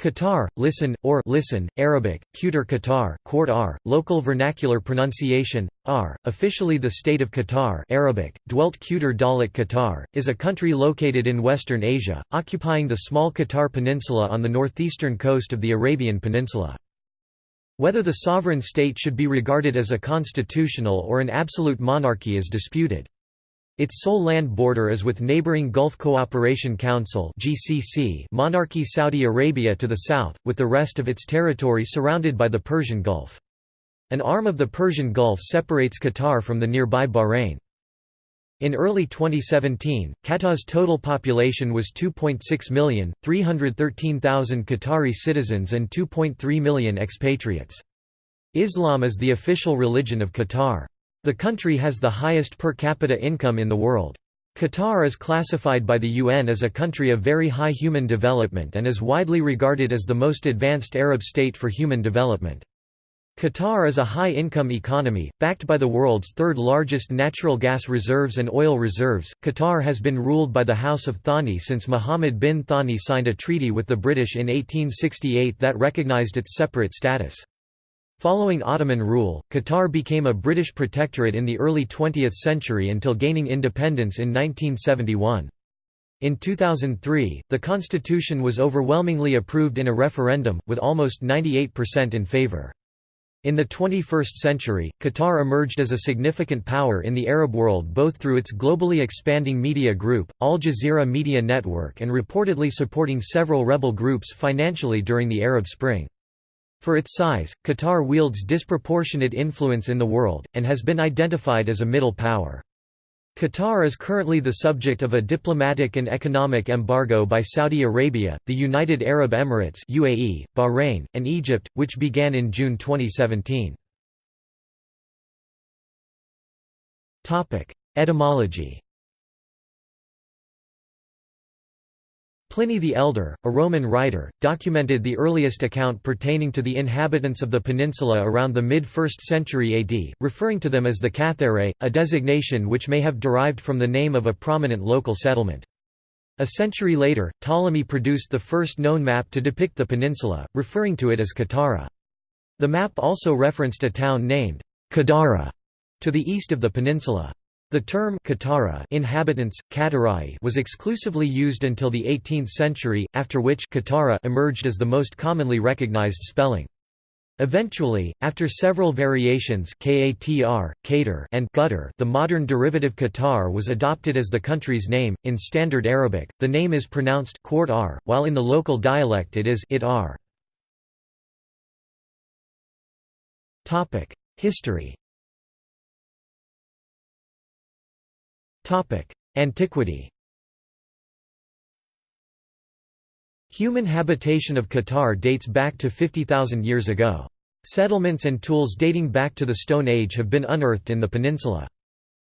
Qatar, listen, or listen, Arabic, Qatar Qatar, R, local vernacular pronunciation, R, officially the state of Qatar Arabic, dwelt Qatar Dalit Qatar, is a country located in Western Asia, occupying the small Qatar Peninsula on the northeastern coast of the Arabian Peninsula. Whether the sovereign state should be regarded as a constitutional or an absolute monarchy is disputed. Its sole land border is with neighboring Gulf Cooperation Council monarchy Saudi Arabia to the south, with the rest of its territory surrounded by the Persian Gulf. An arm of the Persian Gulf separates Qatar from the nearby Bahrain. In early 2017, Qatar's total population was 2.6 million, 313,000 Qatari citizens and 2.3 million expatriates. Islam is the official religion of Qatar. The country has the highest per capita income in the world. Qatar is classified by the UN as a country of very high human development and is widely regarded as the most advanced Arab state for human development. Qatar is a high-income economy, backed by the world's third-largest natural gas reserves and oil reserves. Qatar has been ruled by the House of Thani since Mohammed bin Thani signed a treaty with the British in 1868 that recognized its separate status. Following Ottoman rule, Qatar became a British protectorate in the early 20th century until gaining independence in 1971. In 2003, the constitution was overwhelmingly approved in a referendum, with almost 98% in favour. In the 21st century, Qatar emerged as a significant power in the Arab world both through its globally expanding media group, Al Jazeera Media Network and reportedly supporting several rebel groups financially during the Arab Spring. For its size, Qatar wields disproportionate influence in the world, and has been identified as a middle power. Qatar is currently the subject of a diplomatic and economic embargo by Saudi Arabia, the United Arab Emirates UAE, Bahrain, and Egypt, which began in June 2017. Etymology Pliny the Elder, a Roman writer, documented the earliest account pertaining to the inhabitants of the peninsula around the mid-1st century AD, referring to them as the Cathare, a designation which may have derived from the name of a prominent local settlement. A century later, Ptolemy produced the first known map to depict the peninsula, referring to it as Katara. The map also referenced a town named Kadara to the east of the peninsula. The term Katara inhabitants, Katarai was exclusively used until the 18th century, after which Katara emerged as the most commonly recognized spelling. Eventually, after several variations Katr, Kater, and Gutter, the modern derivative Qatar was adopted as the country's name. In Standard Arabic, the name is pronounced Qort while in the local dialect it is it R. History. Antiquity Human habitation of Qatar dates back to 50,000 years ago. Settlements and tools dating back to the Stone Age have been unearthed in the peninsula.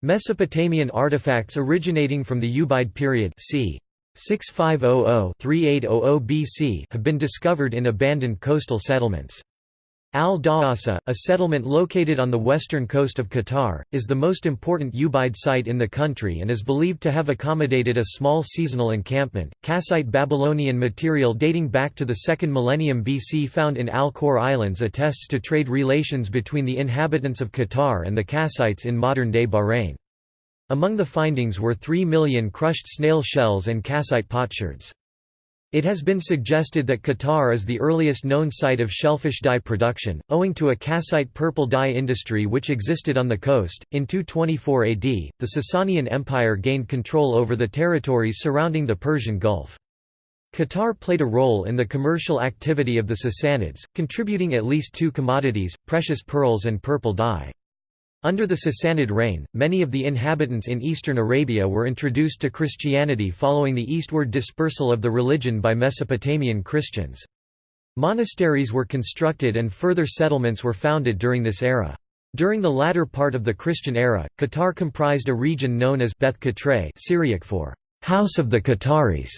Mesopotamian artifacts originating from the Ubaid period c. 6500–3800 BC have been discovered in abandoned coastal settlements. Al-Dawasa, a settlement located on the western coast of Qatar, is the most important Ubaid site in the country and is believed to have accommodated a small seasonal encampment. Kassite Babylonian material dating back to the 2nd millennium BC found in Al-Khor Islands attests to trade relations between the inhabitants of Qatar and the Kassites in modern-day Bahrain. Among the findings were 3 million crushed snail shells and Kassite potsherds. It has been suggested that Qatar is the earliest known site of shellfish dye production, owing to a Kassite purple dye industry which existed on the coast. In 224 AD, the Sasanian Empire gained control over the territories surrounding the Persian Gulf. Qatar played a role in the commercial activity of the Sassanids, contributing at least two commodities, precious pearls and purple dye. Under the Sassanid reign, many of the inhabitants in eastern Arabia were introduced to Christianity following the eastward dispersal of the religion by Mesopotamian Christians. Monasteries were constructed and further settlements were founded during this era. During the latter part of the Christian era, Qatar comprised a region known as Beth Syriac for «House of the Qataris»,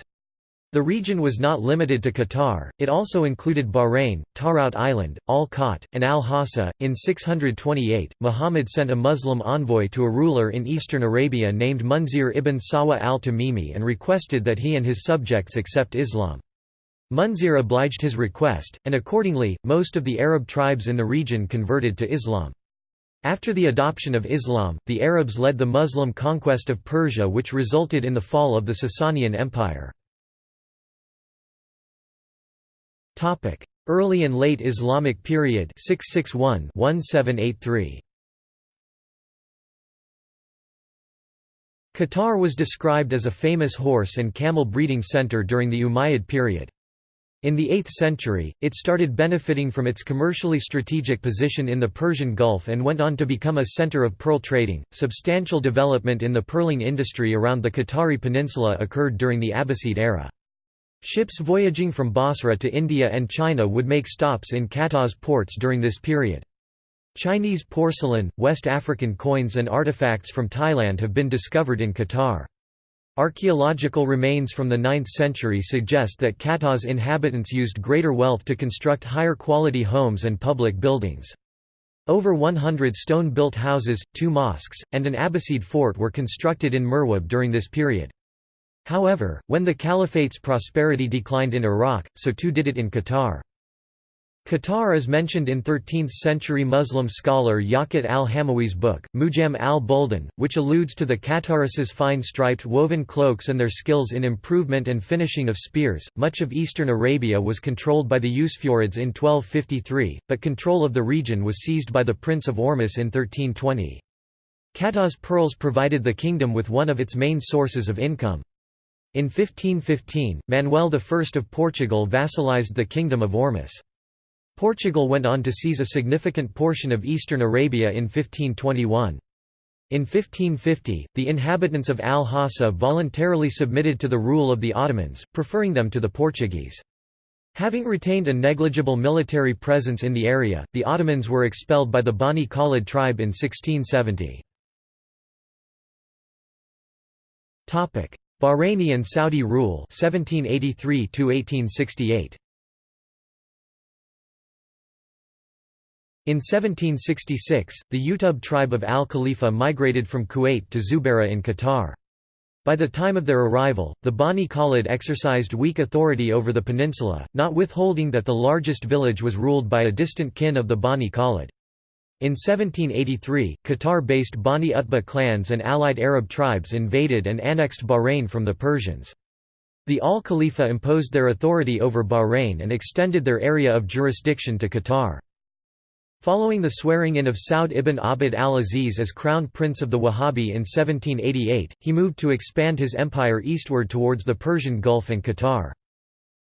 the region was not limited to Qatar, it also included Bahrain, Tarout Island, Al Qat, and Al Hassa. In 628, Muhammad sent a Muslim envoy to a ruler in eastern Arabia named Munzir ibn Sawa al Tamimi and requested that he and his subjects accept Islam. Munzir obliged his request, and accordingly, most of the Arab tribes in the region converted to Islam. After the adoption of Islam, the Arabs led the Muslim conquest of Persia which resulted in the fall of the Sasanian Empire. Early and late Islamic period 661-1783 Qatar was described as a famous horse and camel breeding center during the Umayyad period. In the 8th century, it started benefiting from its commercially strategic position in the Persian Gulf and went on to become a center of pearl trading. Substantial development in the pearling industry around the Qatari peninsula occurred during the Abbasid era. Ships voyaging from Basra to India and China would make stops in Qatar's ports during this period. Chinese porcelain, West African coins and artifacts from Thailand have been discovered in Qatar. Archaeological remains from the 9th century suggest that Qatar's inhabitants used greater wealth to construct higher quality homes and public buildings. Over 100 stone-built houses, two mosques, and an Abbasid fort were constructed in Murwab during this period. However, when the Caliphate's prosperity declined in Iraq, so too did it in Qatar. Qatar is mentioned in 13th-century Muslim scholar Yaqut al-Hamawi's book, Mujam al-Buldan, which alludes to the Qataris' fine striped woven cloaks and their skills in improvement and finishing of spears. Much of eastern Arabia was controlled by the Usfurids in 1253, but control of the region was seized by the Prince of Ormus in 1320. Qatar's pearls provided the kingdom with one of its main sources of income. In 1515, Manuel I of Portugal vassalized the Kingdom of Ormus. Portugal went on to seize a significant portion of eastern Arabia in 1521. In 1550, the inhabitants of Al-Hassa voluntarily submitted to the rule of the Ottomans, preferring them to the Portuguese. Having retained a negligible military presence in the area, the Ottomans were expelled by the Bani Khalid tribe in 1670. Bahraini and Saudi rule 1783 1868. In 1766, the Utub tribe of Al Khalifa migrated from Kuwait to Zubarah in Qatar. By the time of their arrival, the Bani Khalid exercised weak authority over the peninsula, not withholding that the largest village was ruled by a distant kin of the Bani Khalid. In 1783, Qatar-based Bani Utbah clans and allied Arab tribes invaded and annexed Bahrain from the Persians. The Al Khalifa imposed their authority over Bahrain and extended their area of jurisdiction to Qatar. Following the swearing-in of Saud ibn Abd al-Aziz as Crown Prince of the Wahhabi in 1788, he moved to expand his empire eastward towards the Persian Gulf and Qatar.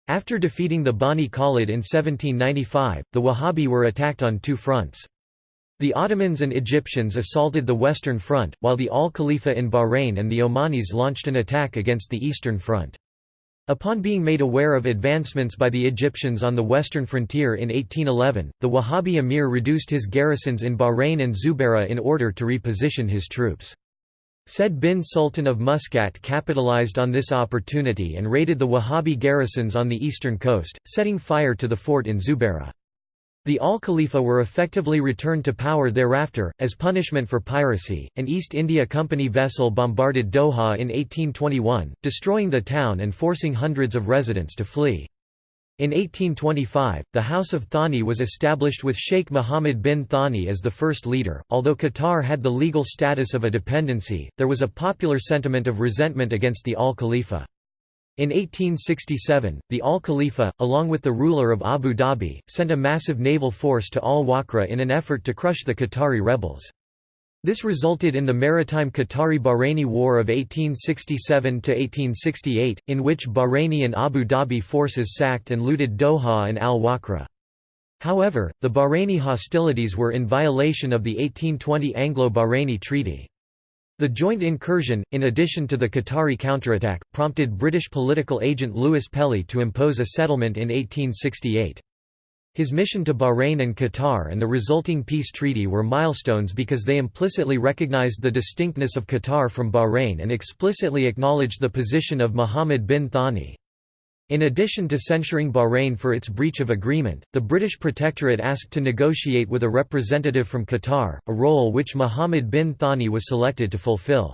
After defeating the Bani Khalid in 1795, the Wahhabi were attacked on two fronts. The Ottomans and Egyptians assaulted the Western Front, while the Al Khalifa in Bahrain and the Omanis launched an attack against the Eastern Front. Upon being made aware of advancements by the Egyptians on the western frontier in 1811, the Wahhabi emir reduced his garrisons in Bahrain and Zubarah in order to reposition his troops. Said bin Sultan of Muscat capitalized on this opportunity and raided the Wahhabi garrisons on the eastern coast, setting fire to the fort in Zubarah. The Al-Khalifa were effectively returned to power thereafter, as punishment for piracy. An East India Company vessel bombarded Doha in 1821, destroying the town and forcing hundreds of residents to flee. In 1825, the House of Thani was established with Sheikh Mohammed bin Thani as the first leader. Although Qatar had the legal status of a dependency, there was a popular sentiment of resentment against the Al Khalifa. In 1867, the Al Khalifa, along with the ruler of Abu Dhabi, sent a massive naval force to Al Waqra in an effort to crush the Qatari rebels. This resulted in the maritime Qatari-Bahraini War of 1867–1868, in which Bahraini and Abu Dhabi forces sacked and looted Doha and Al Waqra. However, the Bahraini hostilities were in violation of the 1820 Anglo-Bahraini Treaty. The joint incursion, in addition to the Qatari counterattack, prompted British political agent Louis Pelly to impose a settlement in 1868. His mission to Bahrain and Qatar and the resulting peace treaty were milestones because they implicitly recognized the distinctness of Qatar from Bahrain and explicitly acknowledged the position of Mohammed bin Thani. In addition to censuring Bahrain for its breach of agreement, the British Protectorate asked to negotiate with a representative from Qatar, a role which Mohammed bin Thani was selected to fulfill.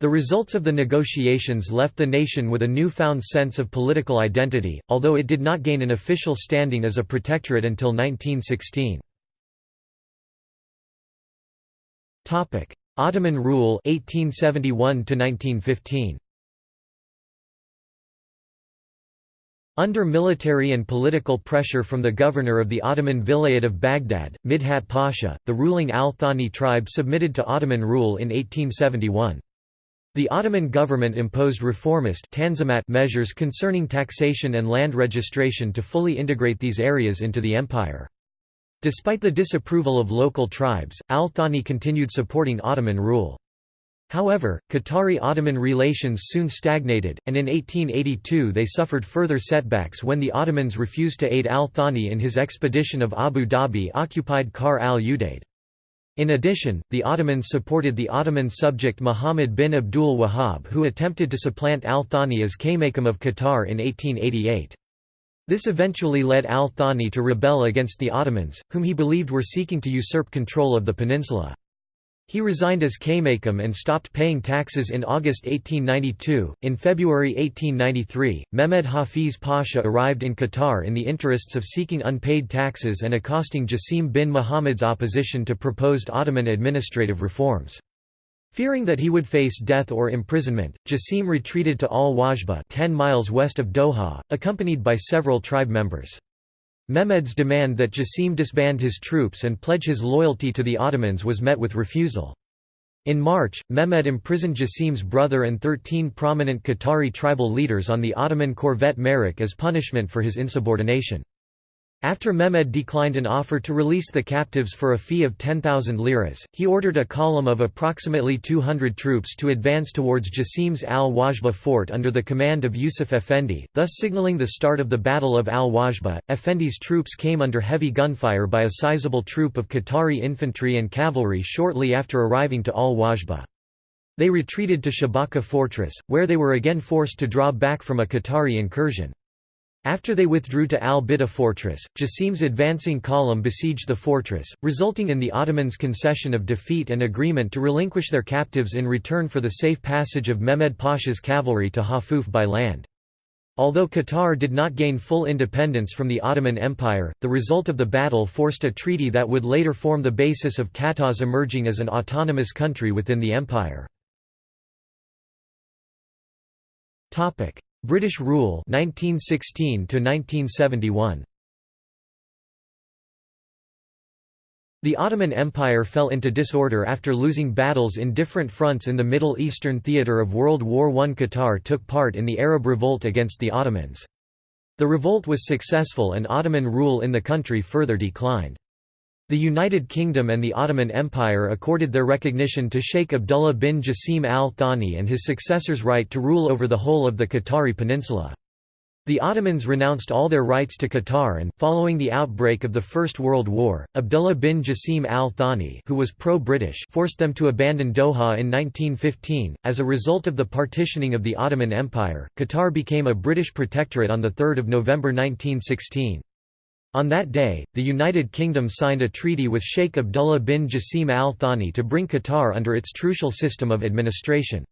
The results of the negotiations left the nation with a newfound sense of political identity, although it did not gain an official standing as a protectorate until 1916. Ottoman rule 1871 to 1915 Under military and political pressure from the governor of the Ottoman Vilayet of Baghdad, Midhat Pasha, the ruling Al-Thani tribe submitted to Ottoman rule in 1871. The Ottoman government imposed reformist measures concerning taxation and land registration to fully integrate these areas into the empire. Despite the disapproval of local tribes, Al-Thani continued supporting Ottoman rule. However, Qatari-Ottoman relations soon stagnated, and in 1882 they suffered further setbacks when the Ottomans refused to aid al-Thani in his expedition of Abu Dhabi-occupied Kar al-Udaid. In addition, the Ottomans supported the Ottoman subject Muhammad bin Abdul Wahhab who attempted to supplant al-Thani as Kaymakam of Qatar in 1888. This eventually led al-Thani to rebel against the Ottomans, whom he believed were seeking to usurp control of the peninsula. He resigned as Kaymakam and stopped paying taxes in August 1892. In February 1893, Mehmed Hafiz Pasha arrived in Qatar in the interests of seeking unpaid taxes and accosting Jasim bin Muhammad's opposition to proposed Ottoman administrative reforms. Fearing that he would face death or imprisonment, Jasim retreated to Al-Wajba 10 miles west of Doha, accompanied by several tribe members. Mehmed's demand that Jasim disband his troops and pledge his loyalty to the Ottomans was met with refusal. In March, Mehmed imprisoned Jasim's brother and 13 prominent Qatari tribal leaders on the Ottoman corvette Merak as punishment for his insubordination. After Mehmed declined an offer to release the captives for a fee of 10,000 liras, he ordered a column of approximately 200 troops to advance towards Jasim's al-Wajba fort under the command of Yusuf Effendi, thus signaling the start of the Battle of al-Wajba. Effendi's troops came under heavy gunfire by a sizable troop of Qatari infantry and cavalry shortly after arriving to al-Wajba. They retreated to Shabaka fortress, where they were again forced to draw back from a Qatari incursion. After they withdrew to al-Bidda fortress, Jasim's advancing column besieged the fortress, resulting in the Ottomans' concession of defeat and agreement to relinquish their captives in return for the safe passage of Mehmed Pasha's cavalry to Hafuf by land. Although Qatar did not gain full independence from the Ottoman Empire, the result of the battle forced a treaty that would later form the basis of Qatar's emerging as an autonomous country within the empire. British rule 1916 to 1971 The Ottoman Empire fell into disorder after losing battles in different fronts in the Middle Eastern theatre of World War I. Qatar took part in the Arab Revolt against the Ottomans. The revolt was successful and Ottoman rule in the country further declined. The United Kingdom and the Ottoman Empire accorded their recognition to Sheikh Abdullah bin Jasim al Thani and his successors' right to rule over the whole of the Qatari peninsula. The Ottomans renounced all their rights to Qatar and, following the outbreak of the First World War, Abdullah bin Jasim al Thani who was pro-British forced them to abandon Doha in 1915. As a result of the partitioning of the Ottoman Empire, Qatar became a British protectorate on 3 November 1916. On that day, the United Kingdom signed a treaty with Sheikh Abdullah bin Jasim al Thani to bring Qatar under its trucial system of administration.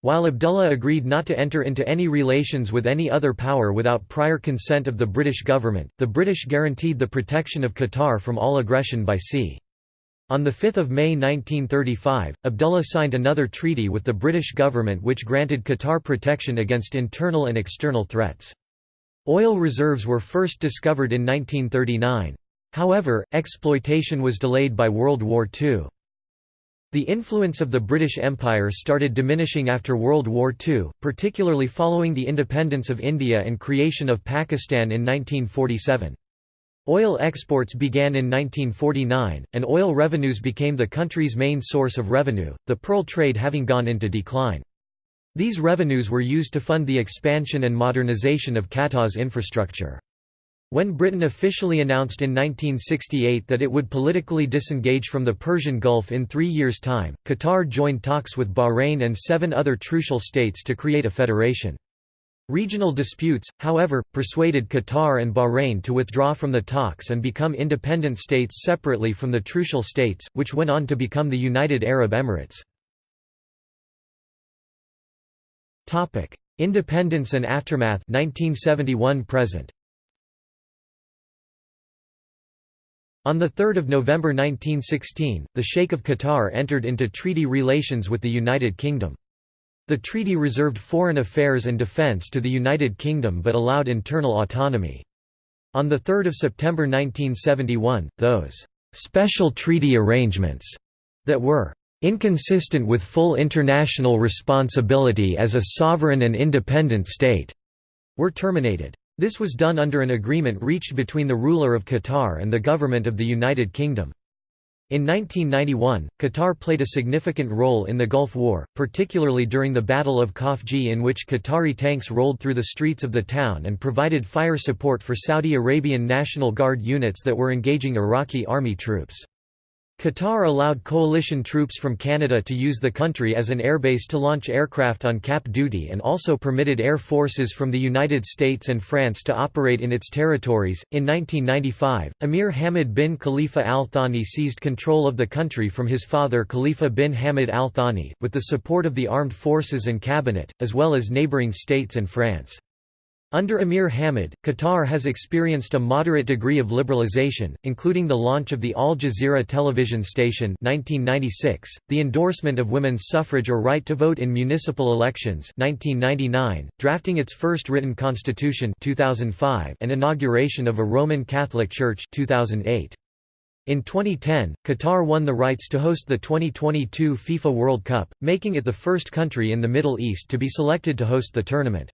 While Abdullah agreed not to enter into any relations with any other power without prior consent of the British government, the British guaranteed the protection of Qatar from all aggression by sea. On 5 May 1935, Abdullah signed another treaty with the British government which granted Qatar protection against internal and external threats. Oil reserves were first discovered in 1939. However, exploitation was delayed by World War II. The influence of the British Empire started diminishing after World War II, particularly following the independence of India and creation of Pakistan in 1947. Oil exports began in 1949, and oil revenues became the country's main source of revenue, the pearl trade having gone into decline. These revenues were used to fund the expansion and modernization of Qatar's infrastructure. When Britain officially announced in 1968 that it would politically disengage from the Persian Gulf in three years' time, Qatar joined talks with Bahrain and seven other trucial states to create a federation. Regional disputes, however, persuaded Qatar and Bahrain to withdraw from the talks and become independent states separately from the trucial states, which went on to become the United Arab Emirates. Independence and aftermath 1971 present. On 3 November 1916, the Sheikh of Qatar entered into treaty relations with the United Kingdom. The treaty reserved foreign affairs and defence to the United Kingdom but allowed internal autonomy. On 3 September 1971, those «special treaty arrangements» that were «inconsistent with full international responsibility as a sovereign and independent state» were terminated. This was done under an agreement reached between the ruler of Qatar and the government of the United Kingdom. In 1991, Qatar played a significant role in the Gulf War, particularly during the Battle of Khafji in which Qatari tanks rolled through the streets of the town and provided fire support for Saudi Arabian National Guard units that were engaging Iraqi army troops. Qatar allowed coalition troops from Canada to use the country as an airbase to launch aircraft on CAP duty and also permitted air forces from the United States and France to operate in its territories. In 1995, Emir Hamad bin Khalifa Al Thani seized control of the country from his father Khalifa bin Hamad Al Thani, with the support of the armed forces and cabinet, as well as neighbouring states and France. Under Emir Hamad, Qatar has experienced a moderate degree of liberalization, including the launch of the Al Jazeera television station 1996, the endorsement of women's suffrage or right to vote in municipal elections 1999, drafting its first written constitution 2005, and inauguration of a Roman Catholic Church 2008. In 2010, Qatar won the rights to host the 2022 FIFA World Cup, making it the first country in the Middle East to be selected to host the tournament.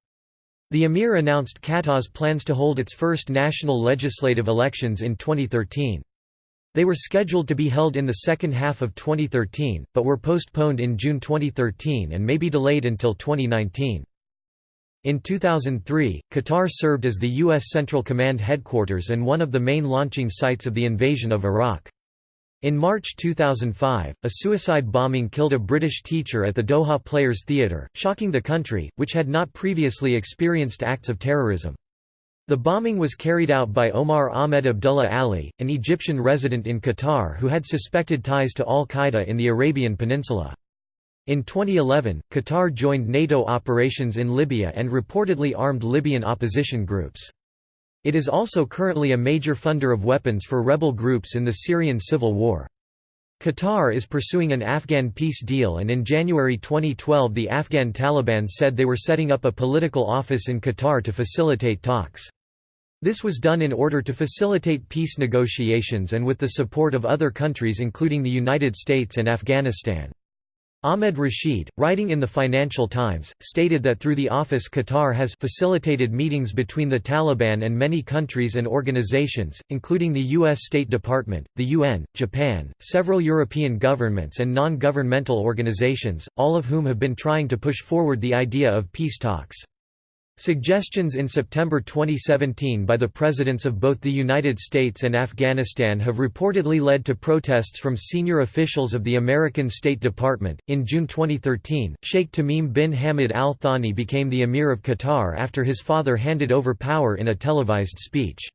The emir announced Qatar's plans to hold its first national legislative elections in 2013. They were scheduled to be held in the second half of 2013, but were postponed in June 2013 and may be delayed until 2019. In 2003, Qatar served as the U.S. Central Command headquarters and one of the main launching sites of the invasion of Iraq. In March 2005, a suicide bombing killed a British teacher at the Doha Players Theatre, shocking the country, which had not previously experienced acts of terrorism. The bombing was carried out by Omar Ahmed Abdullah Ali, an Egyptian resident in Qatar who had suspected ties to al-Qaeda in the Arabian Peninsula. In 2011, Qatar joined NATO operations in Libya and reportedly armed Libyan opposition groups. It is also currently a major funder of weapons for rebel groups in the Syrian civil war. Qatar is pursuing an Afghan peace deal and in January 2012 the Afghan Taliban said they were setting up a political office in Qatar to facilitate talks. This was done in order to facilitate peace negotiations and with the support of other countries including the United States and Afghanistan. Ahmed Rashid, writing in the Financial Times, stated that through the office Qatar has facilitated meetings between the Taliban and many countries and organizations, including the U.S. State Department, the UN, Japan, several European governments and non-governmental organizations, all of whom have been trying to push forward the idea of peace talks. Suggestions in September 2017 by the presidents of both the United States and Afghanistan have reportedly led to protests from senior officials of the American State Department. In June 2013, Sheikh Tamim bin Hamad Al Thani became the Emir of Qatar after his father handed over power in a televised speech.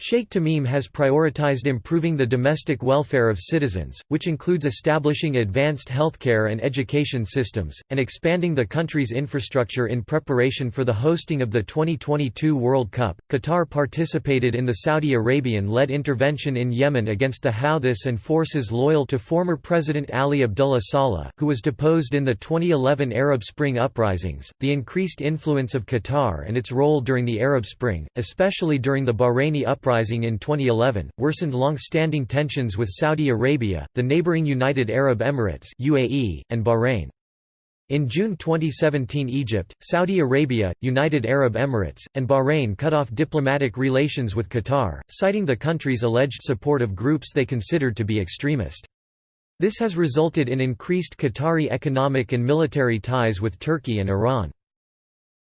Sheikh Tamim has prioritized improving the domestic welfare of citizens, which includes establishing advanced healthcare and education systems, and expanding the country's infrastructure in preparation for the hosting of the 2022 World Cup. Qatar participated in the Saudi Arabian led intervention in Yemen against the Houthis and forces loyal to former President Ali Abdullah Saleh, who was deposed in the 2011 Arab Spring uprisings. The increased influence of Qatar and its role during the Arab Spring, especially during the Bahraini uprisings, uprising in 2011, worsened long-standing tensions with Saudi Arabia, the neighboring United Arab Emirates UAE, and Bahrain. In June 2017 Egypt, Saudi Arabia, United Arab Emirates, and Bahrain cut off diplomatic relations with Qatar, citing the country's alleged support of groups they considered to be extremist. This has resulted in increased Qatari economic and military ties with Turkey and Iran.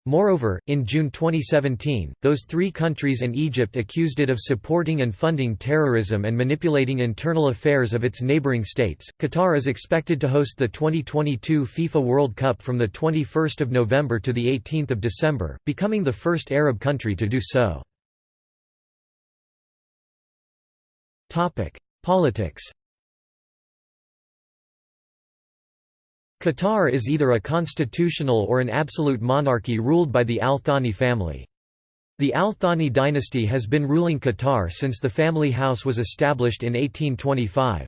Moreover, in June 2017, those three countries and Egypt accused it of supporting and funding terrorism and manipulating internal affairs of its neighboring states. Qatar is expected to host the 2022 FIFA World Cup from the 21st of November to the 18th of December, becoming the first Arab country to do so. Topic: Politics Qatar is either a constitutional or an absolute monarchy ruled by the Al Thani family. The Al Thani dynasty has been ruling Qatar since the family house was established in 1825.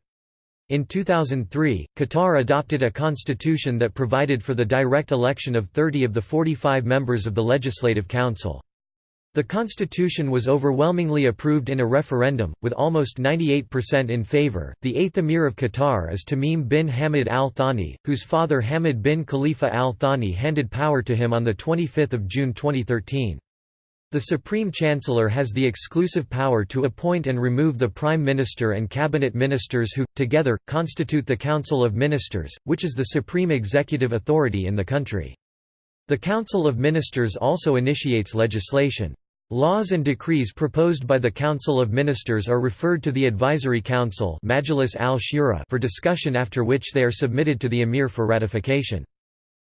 In 2003, Qatar adopted a constitution that provided for the direct election of 30 of the 45 members of the Legislative Council. The constitution was overwhelmingly approved in a referendum, with almost 98% in favor. The eighth emir of Qatar is Tamim bin Hamad al Thani, whose father Hamad bin Khalifa al Thani handed power to him on 25 June 2013. The Supreme Chancellor has the exclusive power to appoint and remove the Prime Minister and Cabinet Ministers who, together, constitute the Council of Ministers, which is the supreme executive authority in the country. The Council of Ministers also initiates legislation. Laws and decrees proposed by the Council of Ministers are referred to the Advisory Council for discussion after which they are submitted to the Emir for ratification.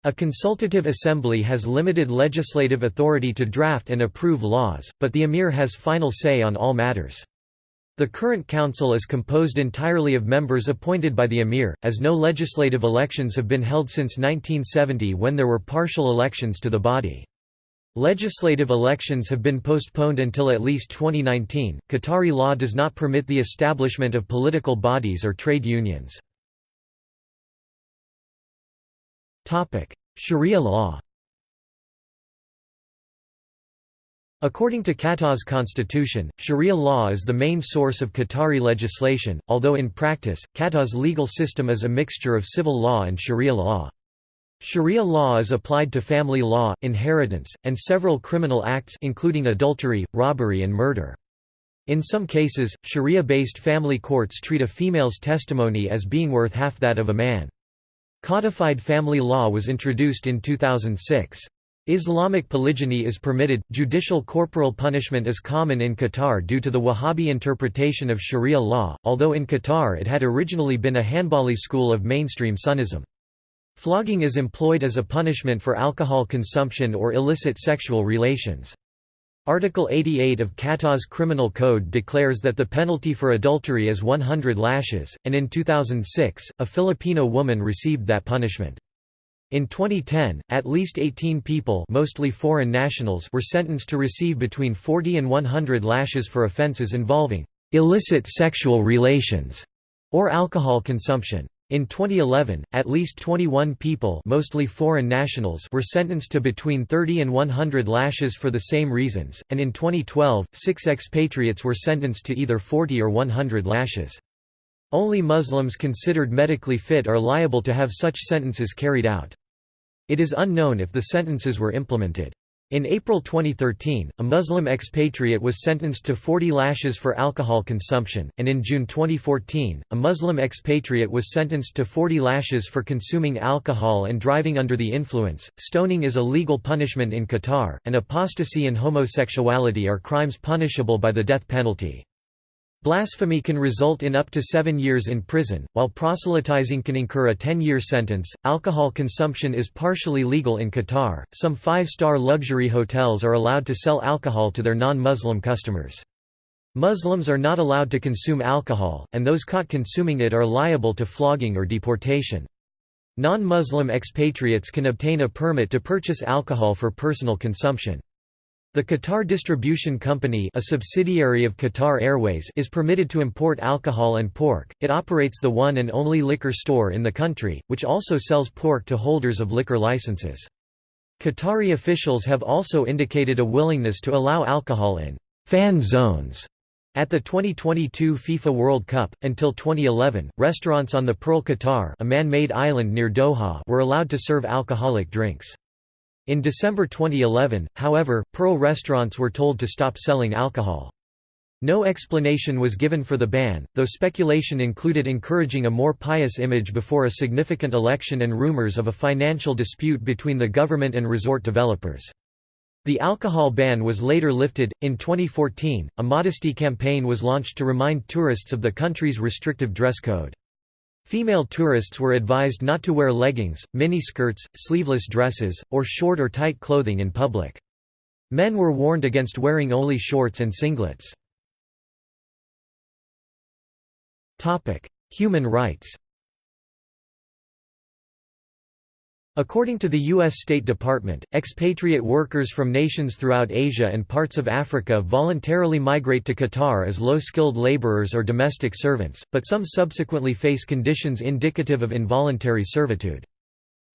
A consultative assembly has limited legislative authority to draft and approve laws, but the Emir has final say on all matters. The current council is composed entirely of members appointed by the emir, as no legislative elections have been held since 1970 when there were partial elections to the body. Legislative elections have been postponed until at least 2019. Qatari law does not permit the establishment of political bodies or trade unions. Topic: Sharia law. According to Qatar's constitution, Sharia law is the main source of Qatari legislation, although in practice, Qatar's legal system is a mixture of civil law and Sharia law. Sharia law is applied to family law, inheritance, and several criminal acts including adultery, robbery and murder. In some cases, Sharia-based family courts treat a female's testimony as being worth half that of a man. Codified family law was introduced in 2006. Islamic polygyny is permitted. Judicial corporal punishment is common in Qatar due to the Wahhabi interpretation of Sharia law, although in Qatar it had originally been a Hanbali school of mainstream Sunnism. Flogging is employed as a punishment for alcohol consumption or illicit sexual relations. Article 88 of Qatar's Criminal Code declares that the penalty for adultery is 100 lashes, and in 2006, a Filipino woman received that punishment. In 2010, at least 18 people mostly foreign nationals were sentenced to receive between 40 and 100 lashes for offences involving illicit sexual relations or alcohol consumption. In 2011, at least 21 people mostly foreign nationals were sentenced to between 30 and 100 lashes for the same reasons, and in 2012, six expatriates were sentenced to either 40 or 100 lashes. Only Muslims considered medically fit are liable to have such sentences carried out. It is unknown if the sentences were implemented. In April 2013, a Muslim expatriate was sentenced to 40 lashes for alcohol consumption, and in June 2014, a Muslim expatriate was sentenced to 40 lashes for consuming alcohol and driving under the influence. Stoning is a legal punishment in Qatar, and apostasy and homosexuality are crimes punishable by the death penalty. Blasphemy can result in up to seven years in prison, while proselytizing can incur a 10 year sentence. Alcohol consumption is partially legal in Qatar. Some five star luxury hotels are allowed to sell alcohol to their non Muslim customers. Muslims are not allowed to consume alcohol, and those caught consuming it are liable to flogging or deportation. Non Muslim expatriates can obtain a permit to purchase alcohol for personal consumption. The Qatar Distribution Company a subsidiary of Qatar Airways is permitted to import alcohol and pork. It operates the one and only liquor store in the country, which also sells pork to holders of liquor licenses. Qatari officials have also indicated a willingness to allow alcohol in fan zones at the 2022 FIFA World Cup, until 2011, restaurants on the Pearl Qatar a man-made island near Doha were allowed to serve alcoholic drinks. In December 2011, however, Pearl restaurants were told to stop selling alcohol. No explanation was given for the ban, though speculation included encouraging a more pious image before a significant election and rumors of a financial dispute between the government and resort developers. The alcohol ban was later lifted. In 2014, a modesty campaign was launched to remind tourists of the country's restrictive dress code. Female tourists were advised not to wear leggings, miniskirts, sleeveless dresses, or short or tight clothing in public. Men were warned against wearing only shorts and singlets. Human rights According to the U.S. State Department, expatriate workers from nations throughout Asia and parts of Africa voluntarily migrate to Qatar as low-skilled laborers or domestic servants, but some subsequently face conditions indicative of involuntary servitude.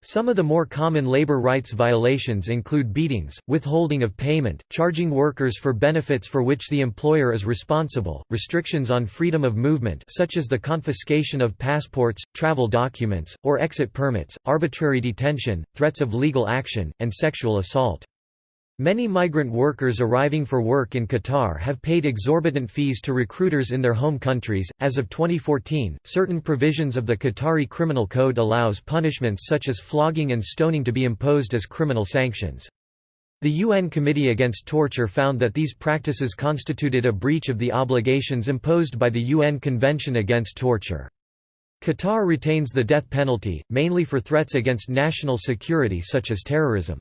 Some of the more common labor rights violations include beatings, withholding of payment, charging workers for benefits for which the employer is responsible, restrictions on freedom of movement such as the confiscation of passports, travel documents, or exit permits, arbitrary detention, threats of legal action, and sexual assault. Many migrant workers arriving for work in Qatar have paid exorbitant fees to recruiters in their home countries. As of 2014, certain provisions of the Qatari Criminal Code allows punishments such as flogging and stoning to be imposed as criminal sanctions. The UN Committee Against Torture found that these practices constituted a breach of the obligations imposed by the UN Convention Against Torture. Qatar retains the death penalty, mainly for threats against national security such as terrorism.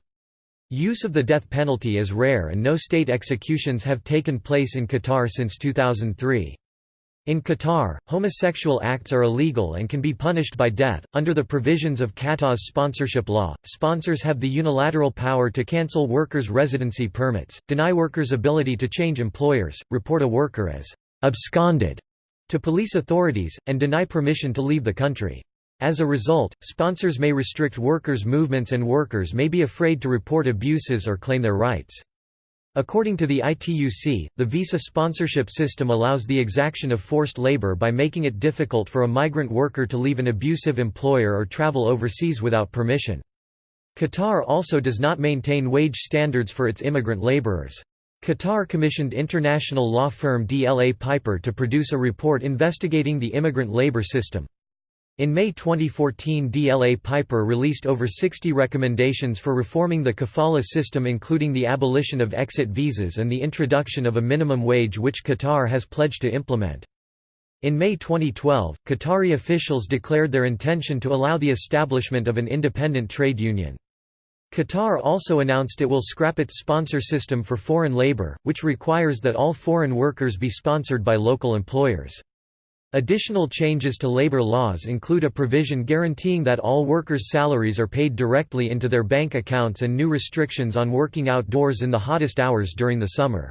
Use of the death penalty is rare and no state executions have taken place in Qatar since 2003. In Qatar, homosexual acts are illegal and can be punished by death. Under the provisions of Qatar's sponsorship law, sponsors have the unilateral power to cancel workers' residency permits, deny workers' ability to change employers, report a worker as absconded to police authorities, and deny permission to leave the country. As a result, sponsors may restrict workers' movements and workers may be afraid to report abuses or claim their rights. According to the ITUC, the visa sponsorship system allows the exaction of forced labor by making it difficult for a migrant worker to leave an abusive employer or travel overseas without permission. Qatar also does not maintain wage standards for its immigrant laborers. Qatar commissioned international law firm DLA Piper to produce a report investigating the immigrant labor system. In May 2014 DLA Piper released over 60 recommendations for reforming the kafala system including the abolition of exit visas and the introduction of a minimum wage which Qatar has pledged to implement. In May 2012, Qatari officials declared their intention to allow the establishment of an independent trade union. Qatar also announced it will scrap its sponsor system for foreign labor, which requires that all foreign workers be sponsored by local employers. Additional changes to labor laws include a provision guaranteeing that all workers' salaries are paid directly into their bank accounts and new restrictions on working outdoors in the hottest hours during the summer.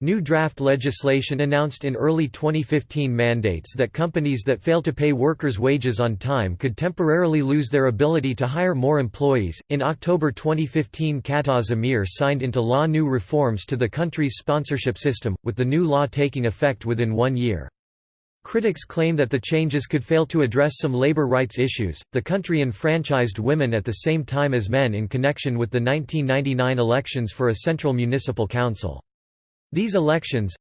New draft legislation announced in early 2015 mandates that companies that fail to pay workers' wages on time could temporarily lose their ability to hire more employees. In October 2015, Qatar's emir signed into law new reforms to the country's sponsorship system, with the new law taking effect within one year. Critics claim that the changes could fail to address some labor rights issues. The country enfranchised women at the same time as men in connection with the 1999 elections for a central municipal council. These elections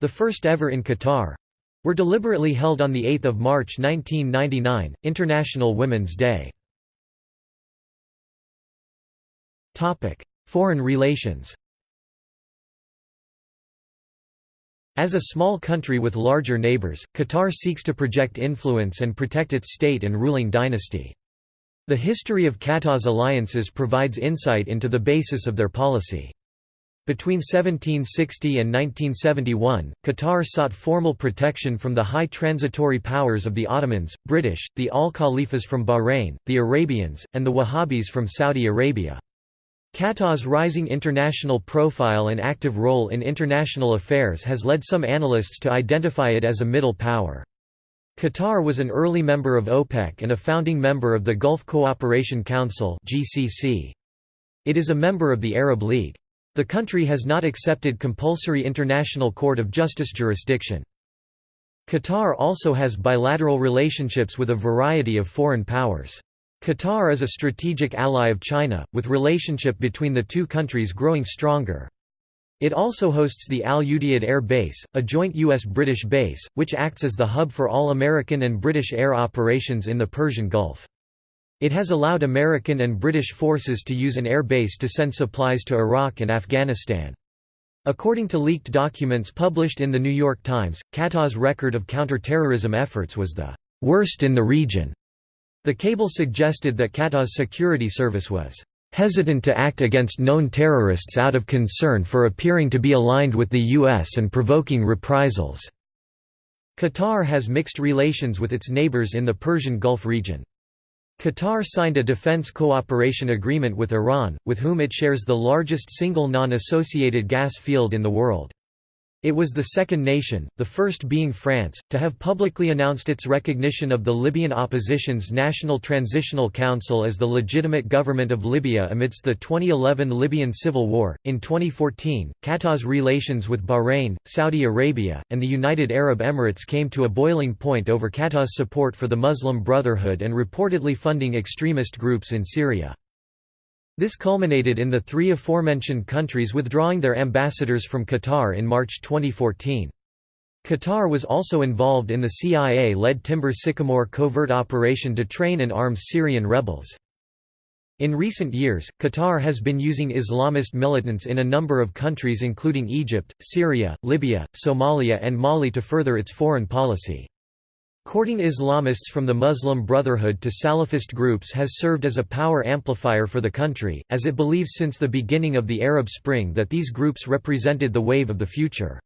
the first ever in Qatar were deliberately held on 8 March 1999, International Women's Day. Foreign relations As a small country with larger neighbors, Qatar seeks to project influence and protect its state and ruling dynasty. The history of Qatar's alliances provides insight into the basis of their policy. Between 1760 and 1971, Qatar sought formal protection from the high transitory powers of the Ottomans, British, the Al-Khalifas from Bahrain, the Arabians, and the Wahhabis from Saudi Arabia. Qatar's rising international profile and active role in international affairs has led some analysts to identify it as a middle power. Qatar was an early member of OPEC and a founding member of the Gulf Cooperation Council It is a member of the Arab League. The country has not accepted compulsory International Court of Justice jurisdiction. Qatar also has bilateral relationships with a variety of foreign powers. Qatar is a strategic ally of China, with relationship between the two countries growing stronger. It also hosts the Al Udeid Air Base, a joint U.S.-British base, which acts as the hub for all American and British air operations in the Persian Gulf. It has allowed American and British forces to use an air base to send supplies to Iraq and Afghanistan. According to leaked documents published in The New York Times, Qatar's record of counter-terrorism efforts was the worst in the region. The cable suggested that Qatar's security service was hesitant to act against known terrorists out of concern for appearing to be aligned with the U.S. and provoking reprisals. Qatar has mixed relations with its neighbors in the Persian Gulf region. Qatar signed a defense cooperation agreement with Iran, with whom it shares the largest single non-associated gas field in the world. It was the second nation, the first being France, to have publicly announced its recognition of the Libyan opposition's National Transitional Council as the legitimate government of Libya amidst the 2011 Libyan civil war. In 2014, Qatar's relations with Bahrain, Saudi Arabia, and the United Arab Emirates came to a boiling point over Qatar's support for the Muslim Brotherhood and reportedly funding extremist groups in Syria. This culminated in the three aforementioned countries withdrawing their ambassadors from Qatar in March 2014. Qatar was also involved in the CIA-led Timber Sycamore covert operation to train and arm Syrian rebels. In recent years, Qatar has been using Islamist militants in a number of countries including Egypt, Syria, Libya, Somalia and Mali to further its foreign policy. Courting Islamists from the Muslim Brotherhood to Salafist groups has served as a power amplifier for the country, as it believes since the beginning of the Arab Spring that these groups represented the wave of the future.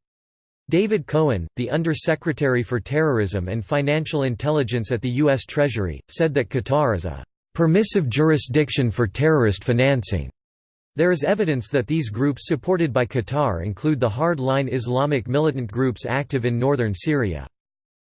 David Cohen, the Under-Secretary for Terrorism and Financial Intelligence at the U.S. Treasury, said that Qatar is a «permissive jurisdiction for terrorist financing». There is evidence that these groups supported by Qatar include the hard-line Islamic militant groups active in northern Syria.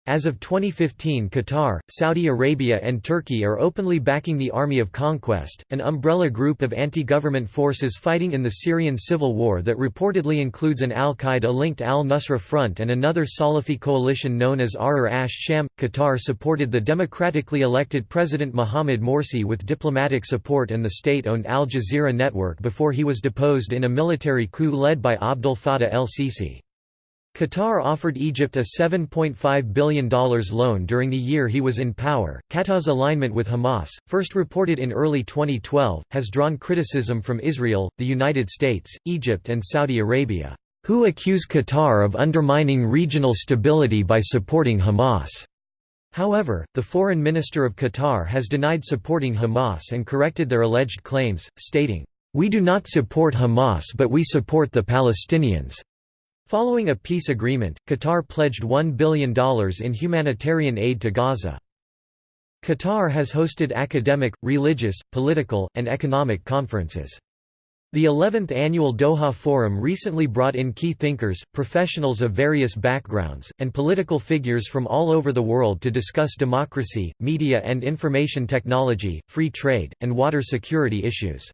As of 2015 Qatar, Saudi Arabia and Turkey are openly backing the Army of Conquest, an umbrella group of anti-government forces fighting in the Syrian civil war that reportedly includes an al-Qaeda-linked al-Nusra Front and another Salafi coalition known as Ahrar ash-Sham. Qatar supported the democratically elected President Mohamed Morsi with diplomatic support and the state-owned Al Jazeera network before he was deposed in a military coup led by Abdel Fattah el-Sisi. Qatar offered Egypt a $7.5 billion loan during the year he was in power. Qatar's alignment with Hamas, first reported in early 2012, has drawn criticism from Israel, the United States, Egypt, and Saudi Arabia, who accuse Qatar of undermining regional stability by supporting Hamas. However, the foreign minister of Qatar has denied supporting Hamas and corrected their alleged claims, stating, We do not support Hamas but we support the Palestinians. Following a peace agreement, Qatar pledged $1 billion in humanitarian aid to Gaza. Qatar has hosted academic, religious, political, and economic conferences. The 11th annual Doha Forum recently brought in key thinkers, professionals of various backgrounds, and political figures from all over the world to discuss democracy, media and information technology, free trade, and water security issues.